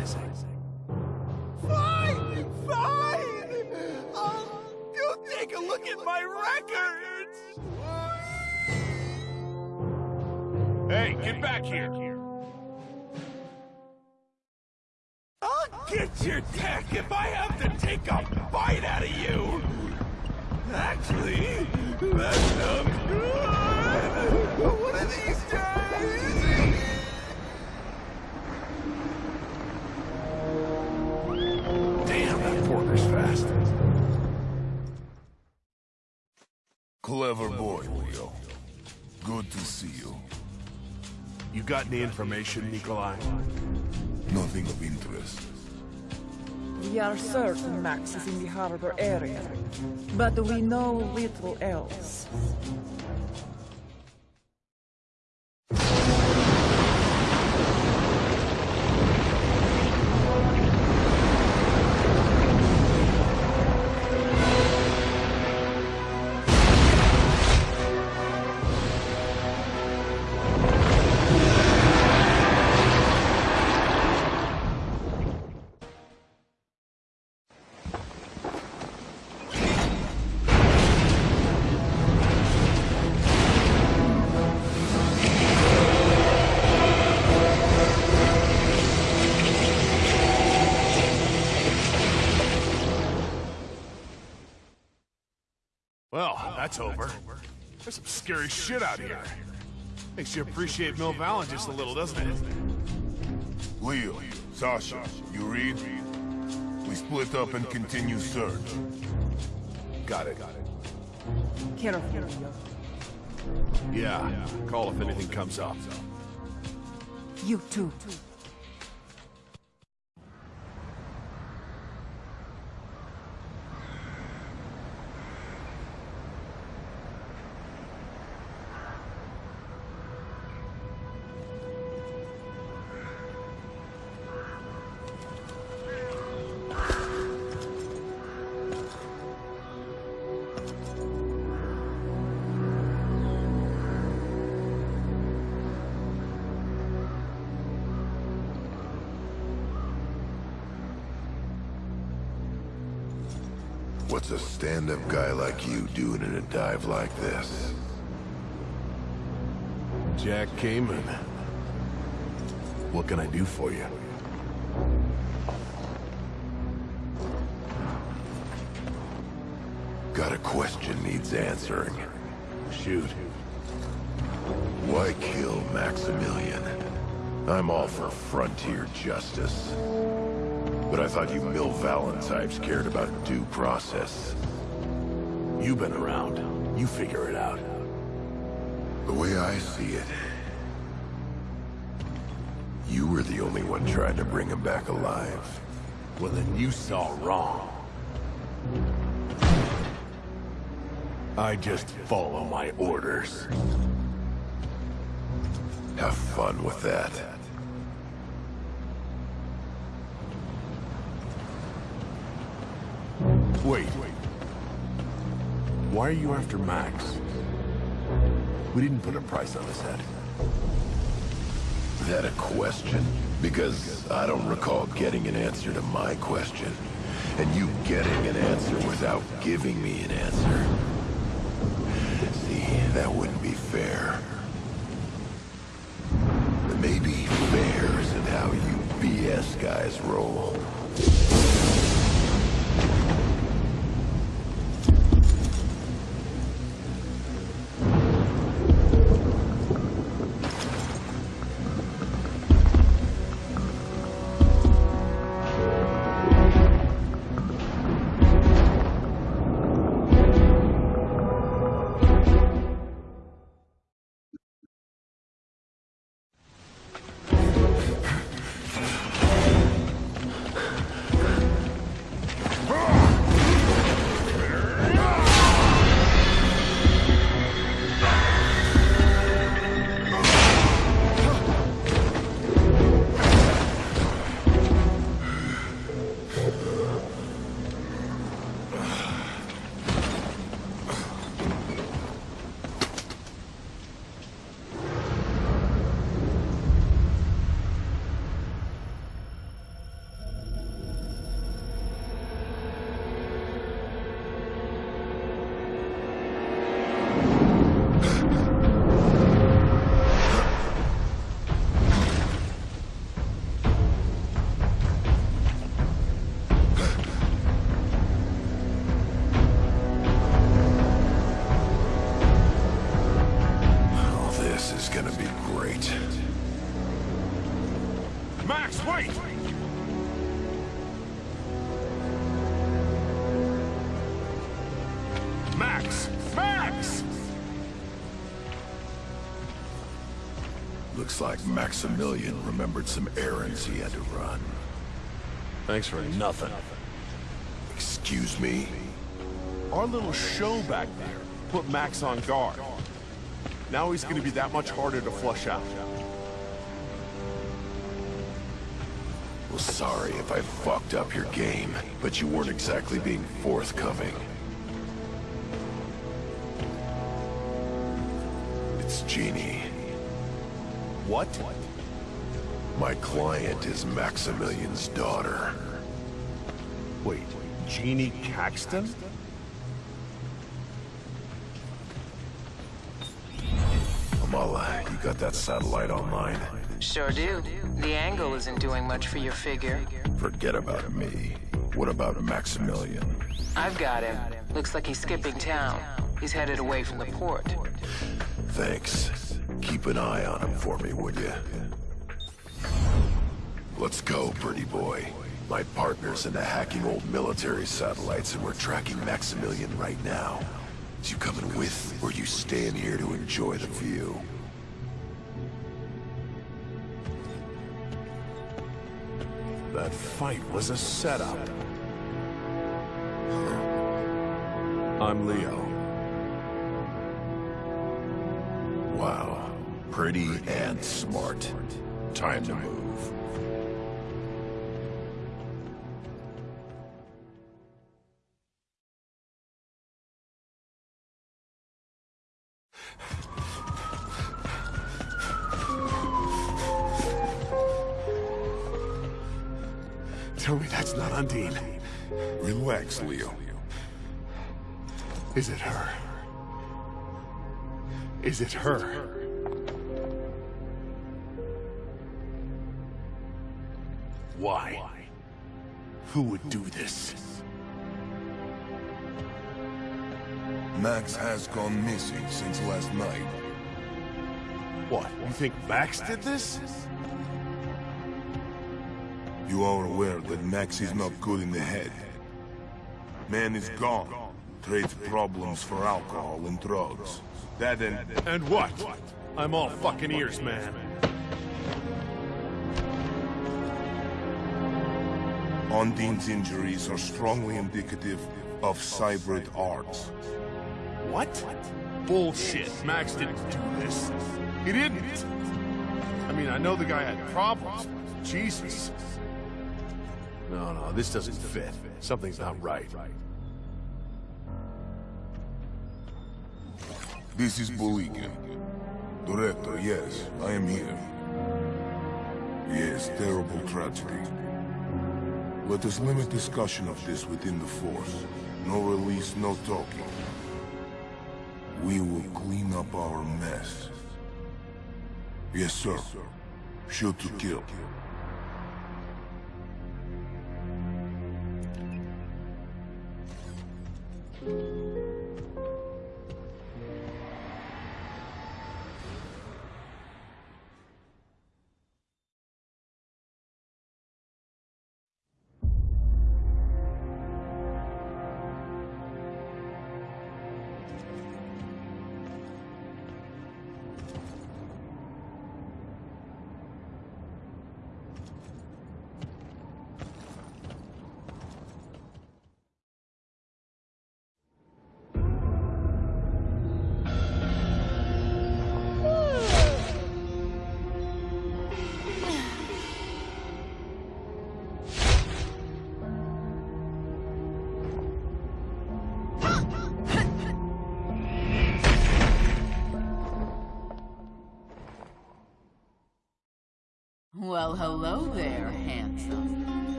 Speaker 10: Tenderizing.
Speaker 6: Fine! Fine! Um, I'll go take a look at my records!
Speaker 10: Hey, get back here!
Speaker 6: I'll get your tech if I have to take a bite out of you! Actually, that sounds um, good! (laughs) One of these days!
Speaker 10: Damn, fast.
Speaker 2: Clever boy, Leo. Good to see you.
Speaker 10: You got any information, Nikolai?
Speaker 2: Nothing of interest.
Speaker 5: We are certain Max is in the harbor area, but we know little else.
Speaker 10: That's over. There's some scary shit out here. Makes you appreciate Mill Valley just a little, doesn't it?
Speaker 2: Leo, Sasha, you read? We split up and continue search.
Speaker 10: Got it.
Speaker 5: Careful, Leo.
Speaker 10: Yeah, call if anything comes up.
Speaker 5: You too.
Speaker 4: Dive like this?
Speaker 10: Jack Cayman. What can I do for you?
Speaker 4: Got a question needs answering.
Speaker 10: Shoot.
Speaker 4: Why kill Maximilian? I'm all for frontier justice. But I thought you Mill Vallon types cared about due process.
Speaker 10: You've been around. You figure it out.
Speaker 4: The way I see it, you were the only one trying to bring him back alive.
Speaker 10: Well, then you saw wrong. I just follow my orders.
Speaker 4: Have fun with that.
Speaker 10: Wait. Why are you after Max? We didn't put a price on his head.
Speaker 4: That a question? Because I don't recall getting an answer to my question. And you getting an answer without giving me an answer. See, that wouldn't be fair. Maybe fair isn't how you BS guys roll. Maximilian remembered some errands he had to run.
Speaker 16: Thanks for nothing.
Speaker 4: Excuse me?
Speaker 10: Our little show back there put Max on guard. Now he's gonna be that much harder to flush out.
Speaker 4: Well, sorry if I fucked up your game, but you weren't exactly being forthcoming.
Speaker 10: What?
Speaker 4: My client is Maximilian's daughter.
Speaker 10: Wait, Jeannie Caxton?
Speaker 4: Amala, you got that satellite online?
Speaker 8: Sure do. The angle isn't doing much for your figure.
Speaker 4: Forget about me. What about Maximilian?
Speaker 8: I've got him. Looks like he's skipping town. He's headed away from the port.
Speaker 4: Thanks. Keep an eye on him for me, would you? Let's go, pretty boy. My partner's into hacking old military satellites, and we're tracking Maximilian right now. Is you coming with, or you staying here to enjoy the view?
Speaker 10: That fight was a setup. I'm Leo.
Speaker 4: Wow. Pretty and smart. Time to move.
Speaker 10: Tell me that's not Undine.
Speaker 17: Relax, Leo.
Speaker 10: Is it her? Is it her? Why? Who would do this?
Speaker 2: Max has gone missing since last night.
Speaker 10: What, you think Max did this?
Speaker 2: You are aware that Max is not good in the head. Man is gone. Trades problems for alcohol and drugs. That and...
Speaker 10: And what? I'm all fucking ears, man.
Speaker 2: Undine's injuries are strongly indicative of cybrid arts.
Speaker 10: What? Bullshit. Max didn't do this. He didn't. I mean, I know the guy had problems. Jesus. No, no, this doesn't fit. Something's not right.
Speaker 2: This is Bulygin. Director, yes, I am here. Yes, terrible tragedy. Let us limit discussion of this within the Force. No release, no talking. We will clean up our mess. Yes, sir. Shoot to kill.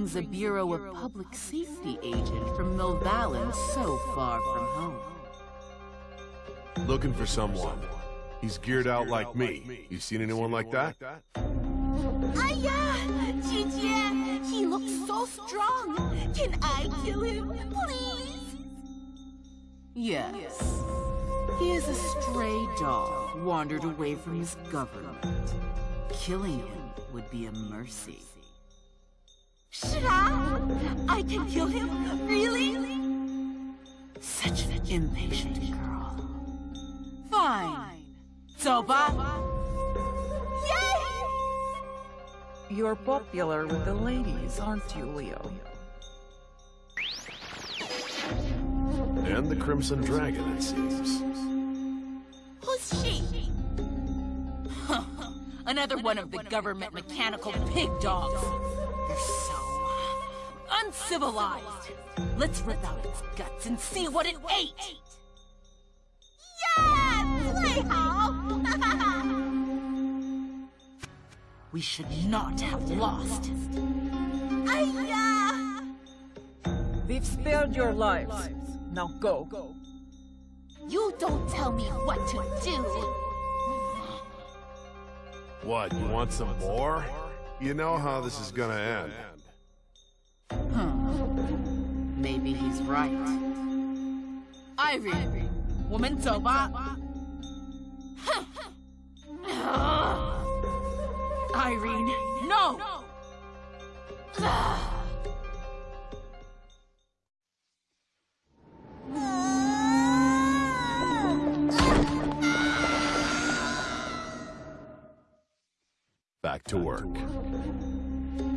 Speaker 11: Brings a Bureau of Public Safety agent from Milvallen so far from home?
Speaker 10: Looking for someone. He's geared out like me. You seen anyone like that?
Speaker 11: Aya! Jijie! He looks so strong! Can I kill him, please? Yes. He is a stray dog, wandered away from his government. Killing him would be a mercy. Shra! I can kill him? Really? Such an impatient girl. Fine. Zoba? Yay!
Speaker 5: You're popular with the ladies, aren't you, Leo?
Speaker 10: And the Crimson Dragon, it seems.
Speaker 11: Who's she? (laughs) Another one of the government mechanical pig dogs. They're so uncivilized. Let's rip out its guts and see what it ate. Yeah! Play hall! we should not have lost. Aya!
Speaker 5: We've spared your lives. Now go.
Speaker 11: You don't tell me what to do.
Speaker 10: What, you want some more? You know how this is gonna end.
Speaker 11: Huh. Maybe he's right. Irene, woman Zoba. Irene, no!
Speaker 10: Back to work.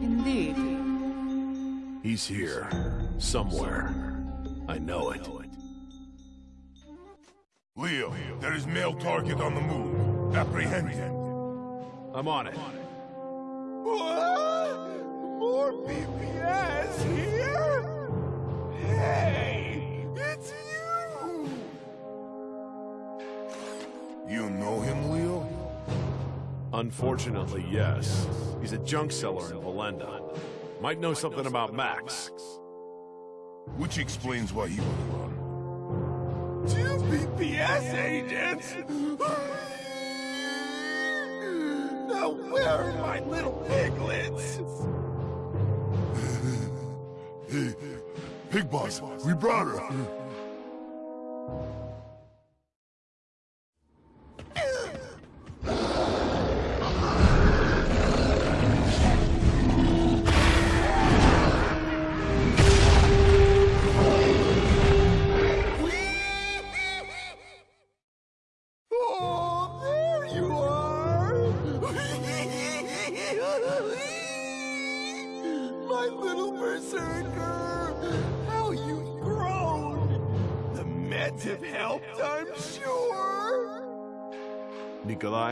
Speaker 5: Indeed.
Speaker 10: He's here. Somewhere. I know it.
Speaker 2: Leo, there is male target on the move. Apprehend him.
Speaker 10: I'm on it.
Speaker 6: What? More BPS here? Hey, it's you!
Speaker 2: You know him, Leo?
Speaker 10: Unfortunately, yes. He's a junk seller in Valenda. Might know something about Max.
Speaker 2: Which explains why he was run.
Speaker 6: Two BPS agents? Now where are my little piglets? (laughs)
Speaker 2: Hey, Pig Boss, we brought her.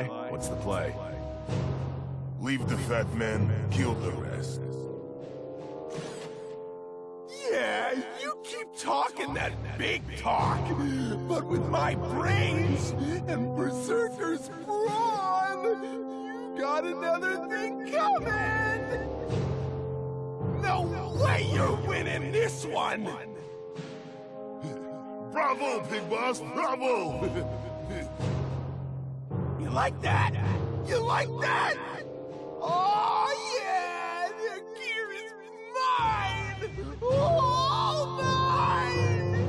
Speaker 10: Nikolai, what's the play?
Speaker 2: Leave the fat man, kill the rest.
Speaker 6: Yeah, you keep talking that big talk, but with my brains and Berserker's brawn, you got another thing coming! No way you're winning this one! (laughs)
Speaker 2: Bravo, Big Boss, bravo! (laughs)
Speaker 6: You like that? You like that? Oh, yeah! The gear is mine! All mine!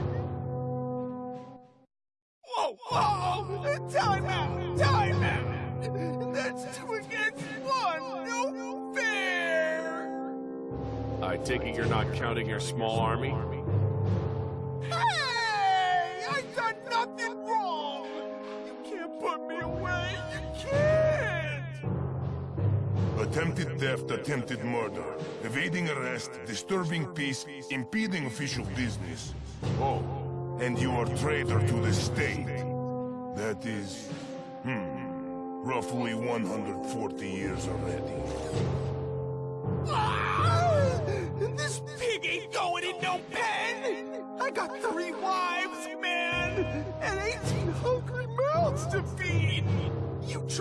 Speaker 6: Whoa, whoa! Time out! Time out! That's two against one! No fair!
Speaker 10: I take it you're not counting your small army?
Speaker 6: Hey! I done nothing wrong!
Speaker 2: Attempted theft, attempted murder, evading arrest, disturbing peace, impeding official business. Oh, and you are traitor to the state. That is, hmm, roughly 140 years already.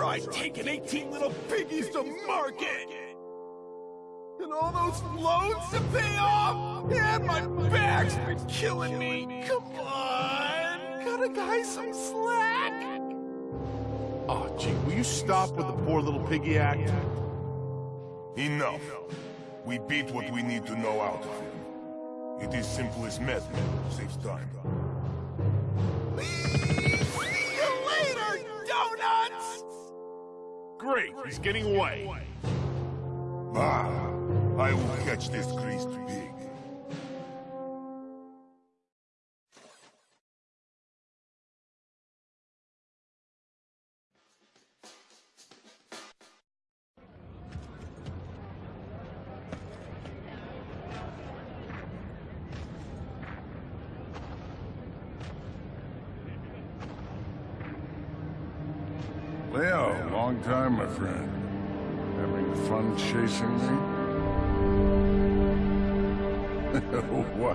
Speaker 6: You tried taking 18 little piggies to market! And all those loans to pay off! And my back's been killing me! Come on! Cut a guy some slack!
Speaker 10: Oh, gee, will you stop with the poor little piggy act?
Speaker 2: Enough. We beat what we need to know out of him. It is simple as method. Saves time.
Speaker 10: Great, he's getting away.
Speaker 2: Ah, I will catch this greased pig.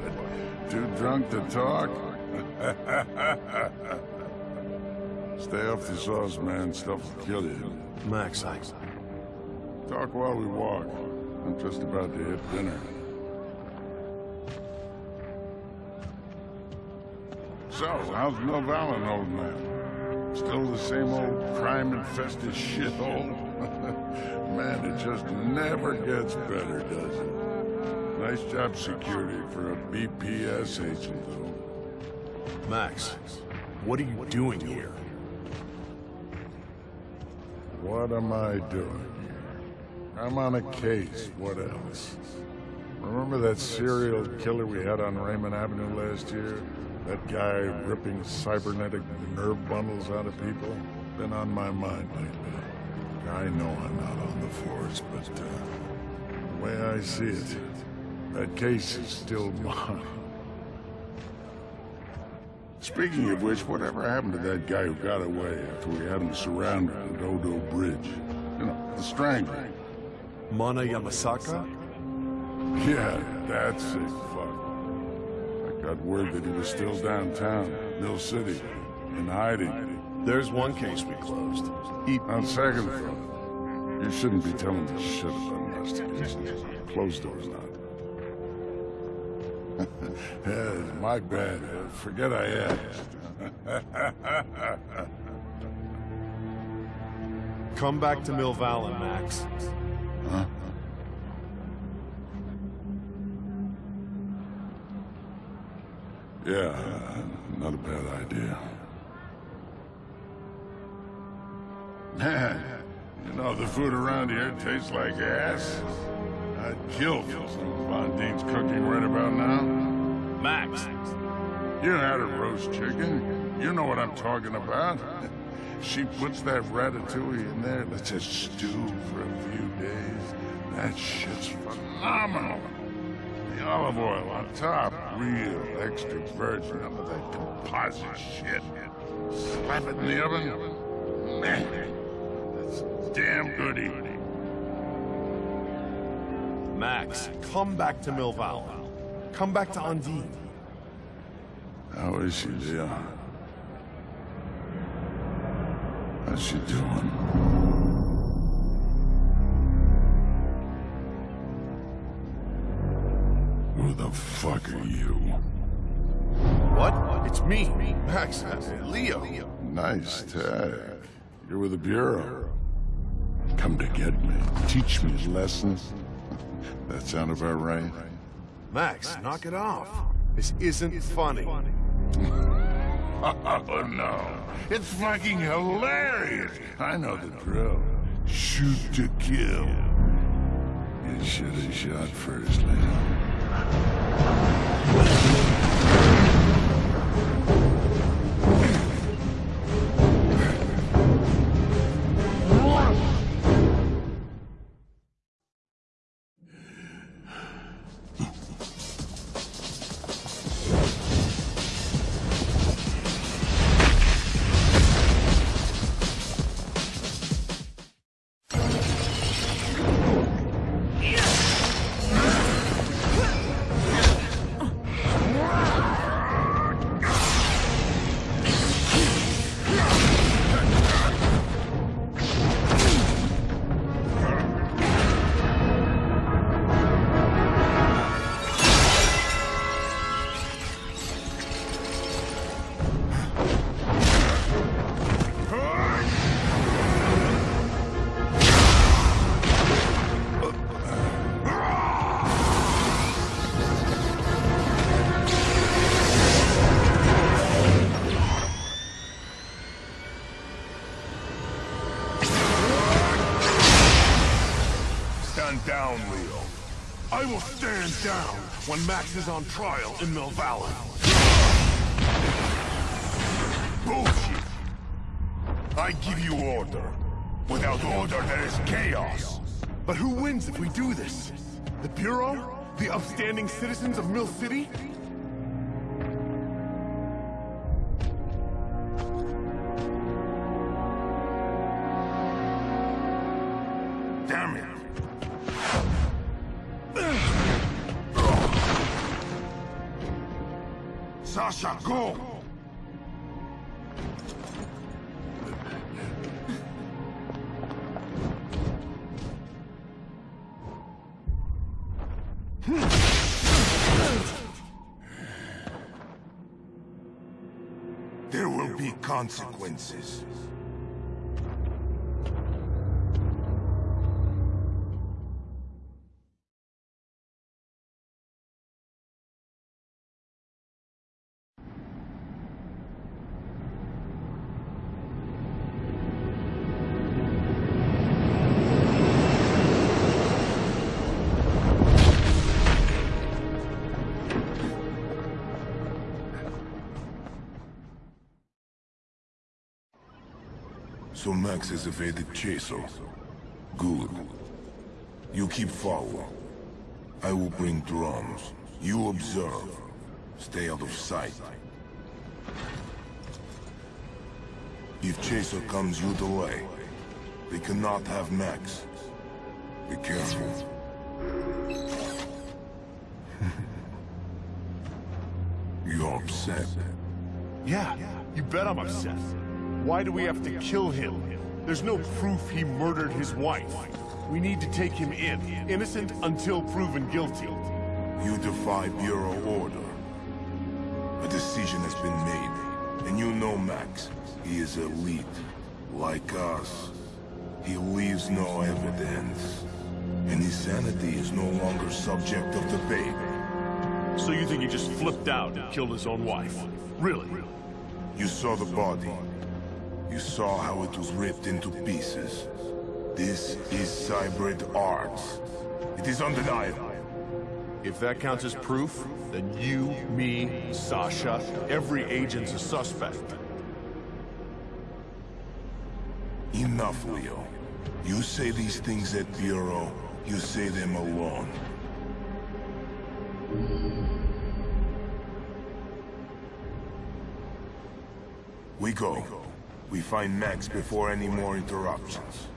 Speaker 14: What? Too drunk to talk? (laughs) Stay off the sauce, man. Stuff will kill you.
Speaker 10: Max, I...
Speaker 14: Talk while we walk. I'm just about to hit dinner. So, how's Mill Valley, old man? Still the same old crime-infested shithole? (laughs) man, it just never gets better, does it? Nice job security for a BPS agent, though.
Speaker 10: Max, what are you doing here?
Speaker 14: What am I doing here? I'm on a case. What else? Remember that serial killer we had on Raymond Avenue last year? That guy ripping cybernetic nerve bundles out of people? Been on my mind lately. I know I'm not on the force, but uh, the way I see it, that case is still mine. Speaking of which, whatever happened to that guy who got away after we had him surrounded at Odo Bridge? You know, the strangler.
Speaker 10: Mana Yamasaka?
Speaker 14: Yeah, that's it, fuck. I got word that he was still downtown, Mill City, in hiding.
Speaker 10: There's one case we closed. He...
Speaker 14: On second thought, you shouldn't be telling me shit about investigations. Closed doors not. (laughs) yeah, my bad. Forget I asked. (laughs)
Speaker 10: Come back to Mill Valley, Max.
Speaker 14: Huh? Yeah, not a bad idea. Man, (laughs) you know, the food around here tastes like ass. I'd kill for some of Undine's cooking right about now.
Speaker 10: Max!
Speaker 14: You had a roast chicken. You know what I'm talking about. (laughs) She puts that ratatouille in there, lets it stew for a few days. That shit's phenomenal. The olive oil on top, real extra virgin, none of that composite shit. Slap it in the oven. Man, that's damn good eating.
Speaker 10: Max, come back to Mill Valley. Come back to Undine.
Speaker 14: How is she, Leon? How's she doing? Who the fuck are you?
Speaker 10: What? It's me, Max, Leo.
Speaker 14: Nice tag. You're with the Bureau. Come to get me. Teach me lessons. That sound about right?
Speaker 10: Max, knock it off. This isn't funny. (laughs)
Speaker 14: Oh, no. It's fucking hilarious. I know the drill. Shoot to kill. You should have shot first, Leon.
Speaker 10: When Max is on trial in Mill Valley.
Speaker 2: Bullshit! I give you order. Without order, there is chaos.
Speaker 10: But who wins if we do this? The Bureau? The upstanding citizens of Mill City?
Speaker 2: Consequences. Max has evaded Chaser. Good. You keep following. I will bring drums. You observe. Stay out of sight. If Chaser comes, you delay. They cannot have Max. Be careful. (laughs) You're upset.
Speaker 10: Yeah, you bet I'm upset. Why do we have to kill him? There's no proof he murdered his wife. We need to take him in, innocent until proven guilty.
Speaker 2: You defy Bureau order. A decision has been made, and you know Max. He is elite, like us. He leaves no evidence, and his sanity is no longer subject of debate.
Speaker 10: So you think he just flipped out and killed his own wife? Really?
Speaker 2: You saw the body. You saw how it was ripped into pieces. This is cybrid arts. It is undeniable.
Speaker 10: If that counts as proof, then you, me, Sasha, every agent's a suspect.
Speaker 2: Enough, Leo. You say these things at Bureau, you say them alone. We go. We find Max before any more interruptions.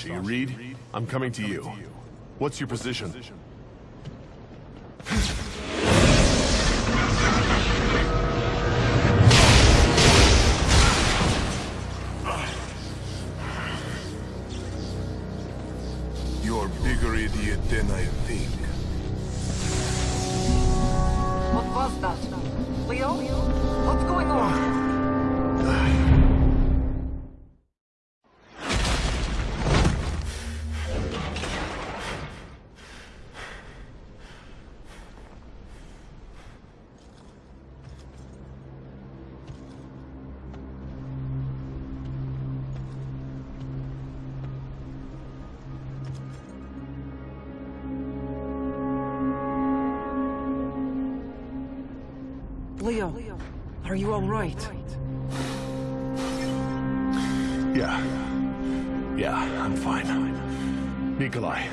Speaker 10: You read? I'm coming to you. What's your position?
Speaker 5: Leo, are you all right?
Speaker 10: Yeah. Yeah, I'm fine. Nikolai.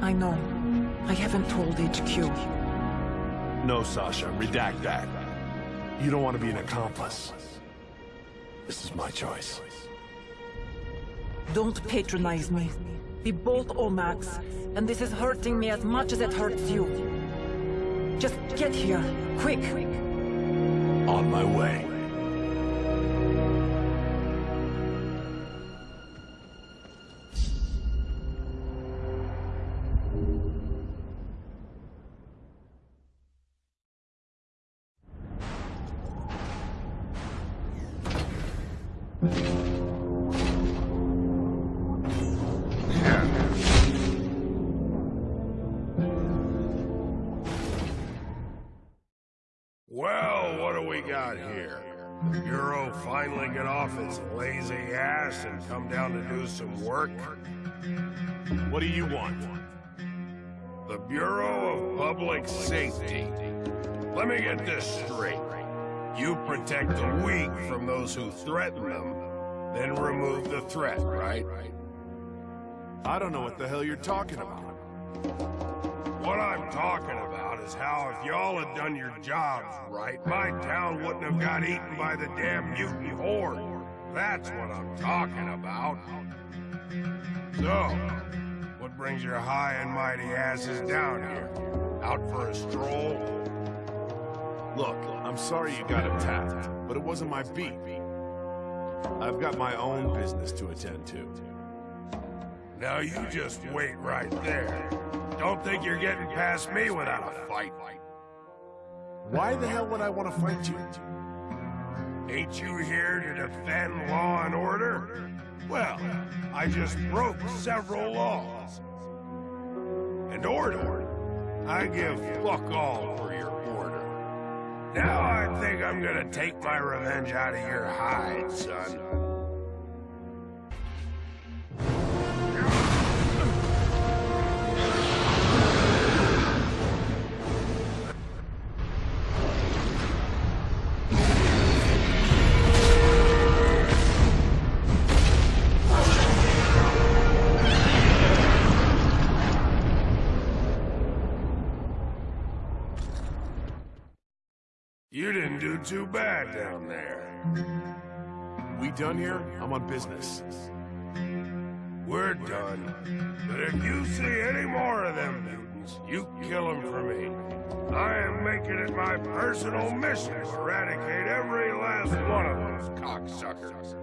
Speaker 5: I know. I haven't told HQ.
Speaker 10: No, Sasha, redact that. You don't want to be an accomplice. This is my choice.
Speaker 5: Don't patronize me. We both owe Max, and this is hurting me as much as it hurts you. Just get here, quick.
Speaker 10: On my way.
Speaker 18: Protect the weak from those who threaten them, then remove the threat, right?
Speaker 10: I don't know what the hell you're talking about.
Speaker 18: What I'm talking about is how if y'all had done your jobs right, my town wouldn't have got eaten by the damn mutant horde. That's what I'm talking about. So, what brings your high and mighty asses down here? Out for a stroll?
Speaker 10: Look, I'm sorry you got attacked, but it wasn't my beat. I've got my own business to attend to.
Speaker 18: Now you just wait right there. Don't think you're getting past me without a fight.
Speaker 10: Why the hell would I want to fight you?
Speaker 18: Ain't you here to defend law and order? Well, I just broke several laws. And order, I give fuck all for your. Now I think I'm gonna take my revenge out of your hide, son. Too bad down there.
Speaker 10: We done here? I'm on business.
Speaker 18: We're done. But if you see any more of them mutants, you kill them for me. I am making it my personal mission to eradicate every last one of those cocksuckers.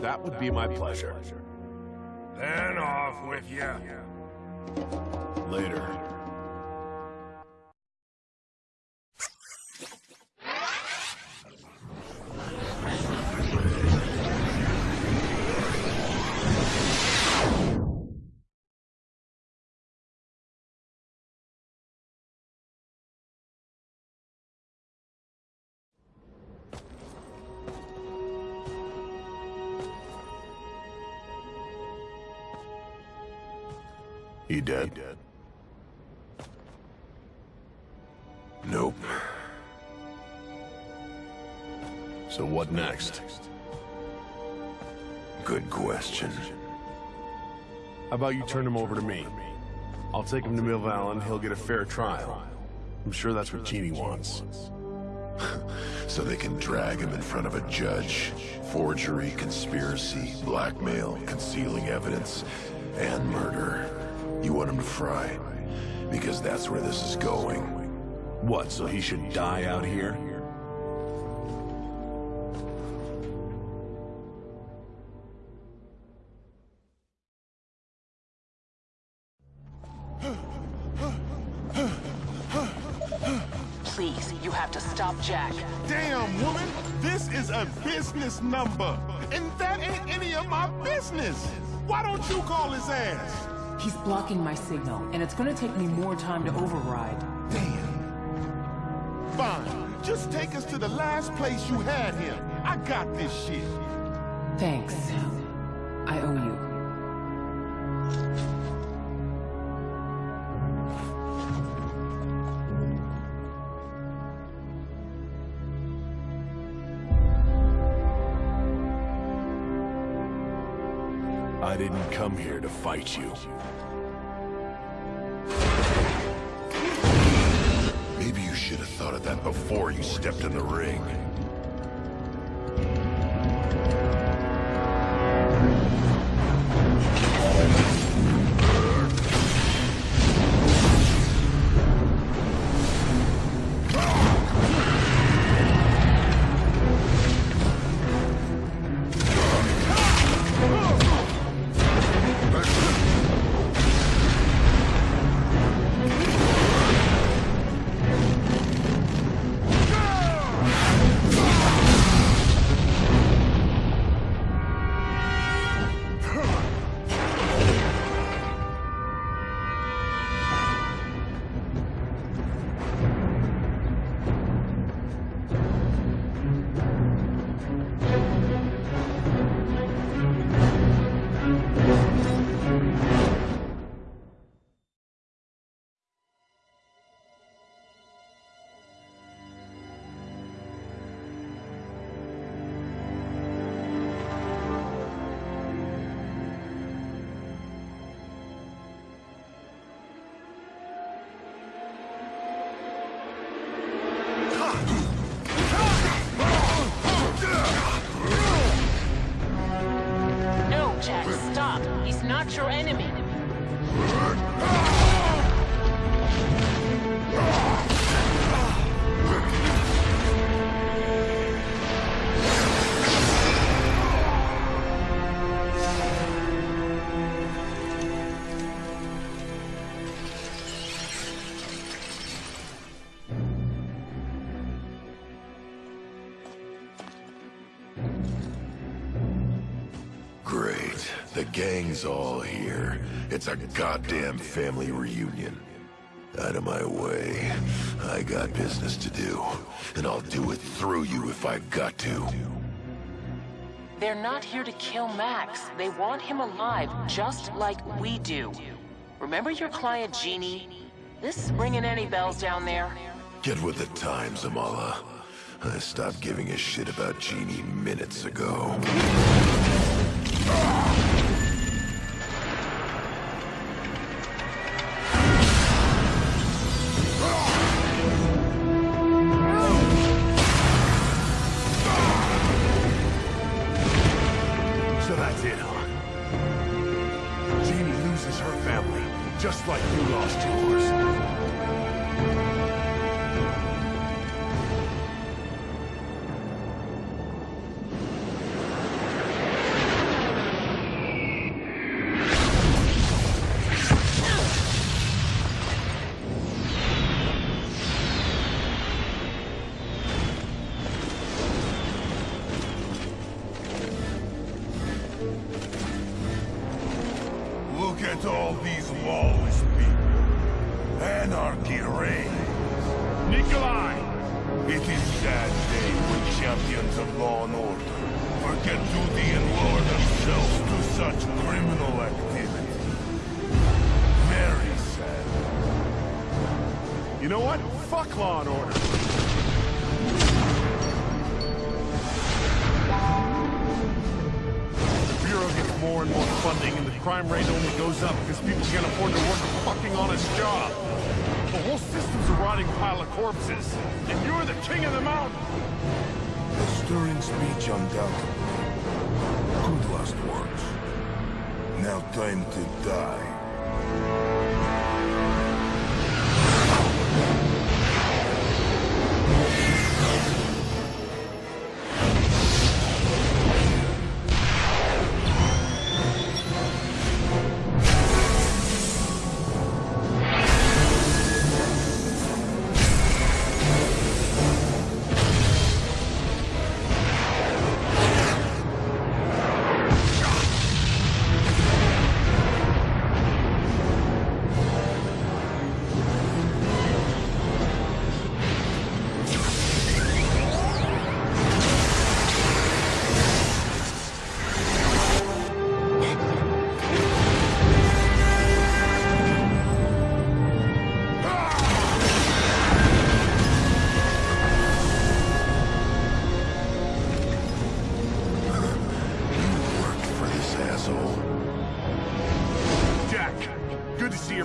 Speaker 10: That would be my pleasure.
Speaker 18: Then off with you.
Speaker 10: Later.
Speaker 4: He dead? Nope.
Speaker 10: So what next?
Speaker 4: Good question.
Speaker 10: How about you turn him over to me? I'll take him to Milvallen, he'll get a fair trial. I'm sure that's what Jeannie wants. (laughs)
Speaker 4: so they can drag him in front of a judge. Forgery, conspiracy, blackmail, concealing evidence, and murder. You want him to fry? Because that's where this is going.
Speaker 10: What, so he should die out here?
Speaker 8: Please, you have to stop Jack.
Speaker 6: Damn, woman! This is a business number, and that ain't any of my business! Why don't you call his ass?
Speaker 5: He's blocking my signal, and it's gonna take me more time to override.
Speaker 6: Damn. Fine. Just take us to the last place you had him. I got this shit.
Speaker 5: Thanks. I owe you.
Speaker 10: Come here to fight you.
Speaker 4: Maybe you should have thought of that before you stepped in the ring. Gang's all here. It's a goddamn family reunion. Out of my way. I got business to do. And I'll do it through you if I've got to.
Speaker 8: They're not here to kill Max. They want him alive, just like we do. Remember your client, Jeannie? This ringing any bells down there?
Speaker 4: Get with the times, Amala. I stopped giving a shit about Jeannie minutes ago.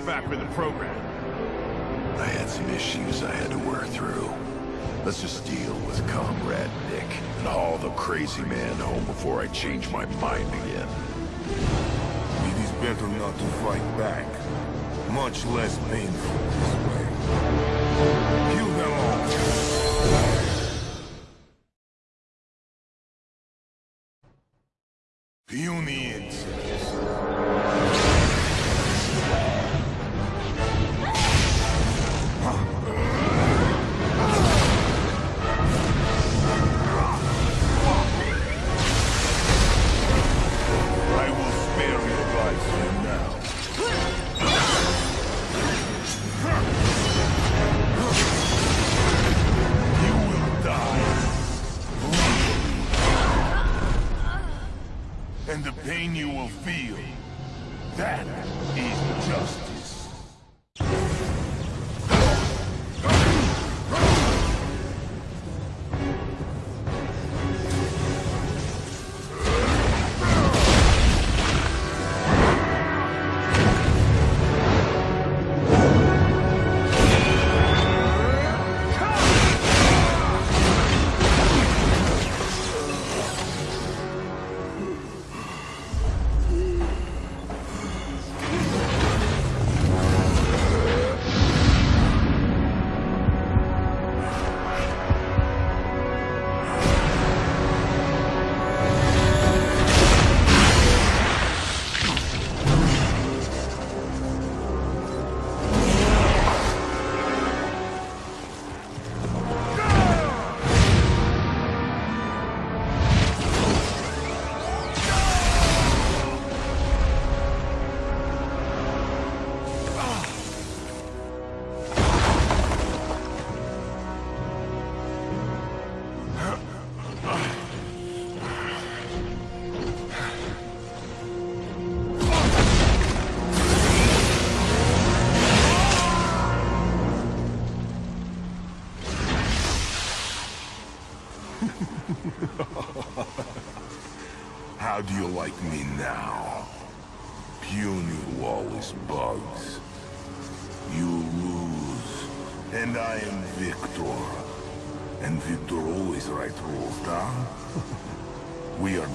Speaker 10: Back for the program.
Speaker 4: I had some issues I had to work through. Let's just deal with Comrade Nick and haul the crazy man home before I change my mind again.
Speaker 2: It is better not to fight back. Much less painful this way. Kill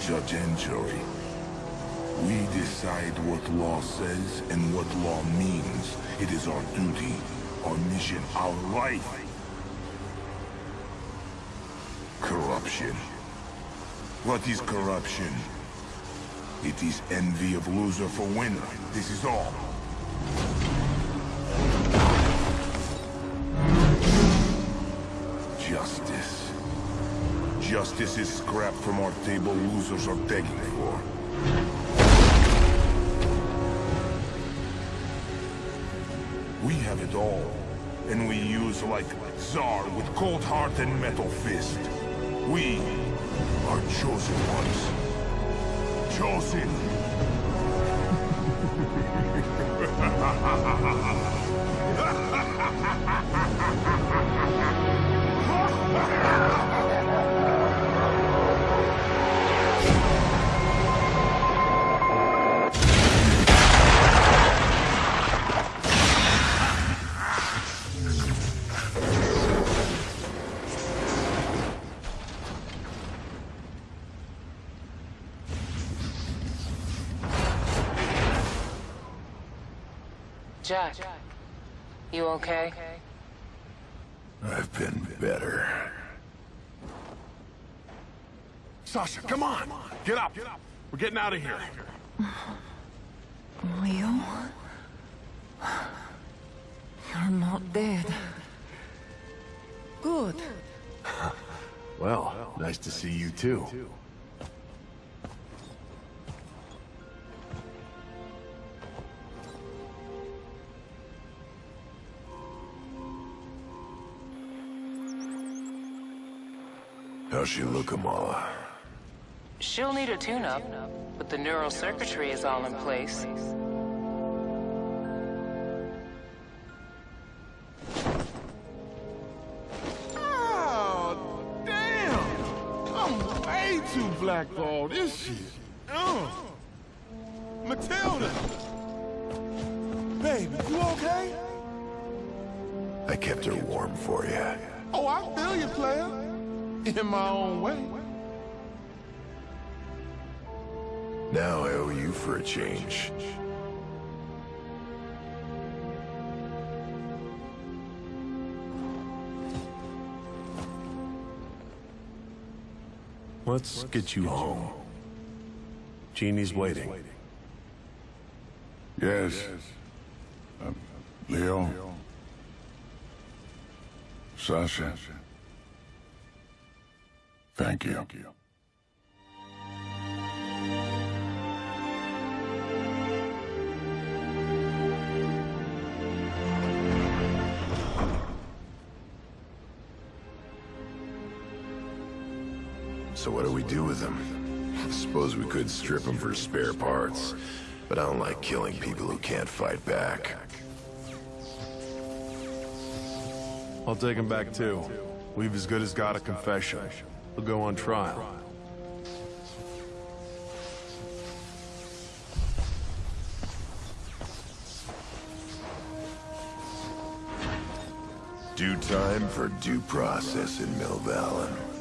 Speaker 2: judge and jury. We decide what law says and what law means. It is our duty, our mission, our life. Corruption. What is corruption? It is envy of loser for winner. This is all. Justice is scrap from our table losers are begging for. We have it all, and we use like Tsar with cold heart and metal fist. We are chosen ones. Chosen.
Speaker 8: Jack, you okay?
Speaker 4: I've been better.
Speaker 6: Sasha, come on! Get up! We're getting out of here.
Speaker 5: Leo? You're not dead. Good.
Speaker 10: Well, nice to see you too.
Speaker 4: How's she looking, Mala?
Speaker 8: She'll need a tune-up, but the neural circuitry is all in place.
Speaker 12: Oh, damn! I'm way too blackballed. This shit. Uh. Mathilda! Baby, you okay?
Speaker 4: I kept her warm for you.
Speaker 12: Oh, I feel you, player. (laughs) In my own way.
Speaker 4: Now I owe you for a change.
Speaker 10: Let's get you home. Jeannie's waiting.
Speaker 14: Yes. Uh, Leo? Sasha? Thank you.
Speaker 4: So what do we do with him? Suppose we could strip him for spare parts, but I don't like killing people who can't fight back.
Speaker 10: I'll take him back too. We've as good as got a confession. He'll go on trial.
Speaker 4: Due time for due process in Milvallen.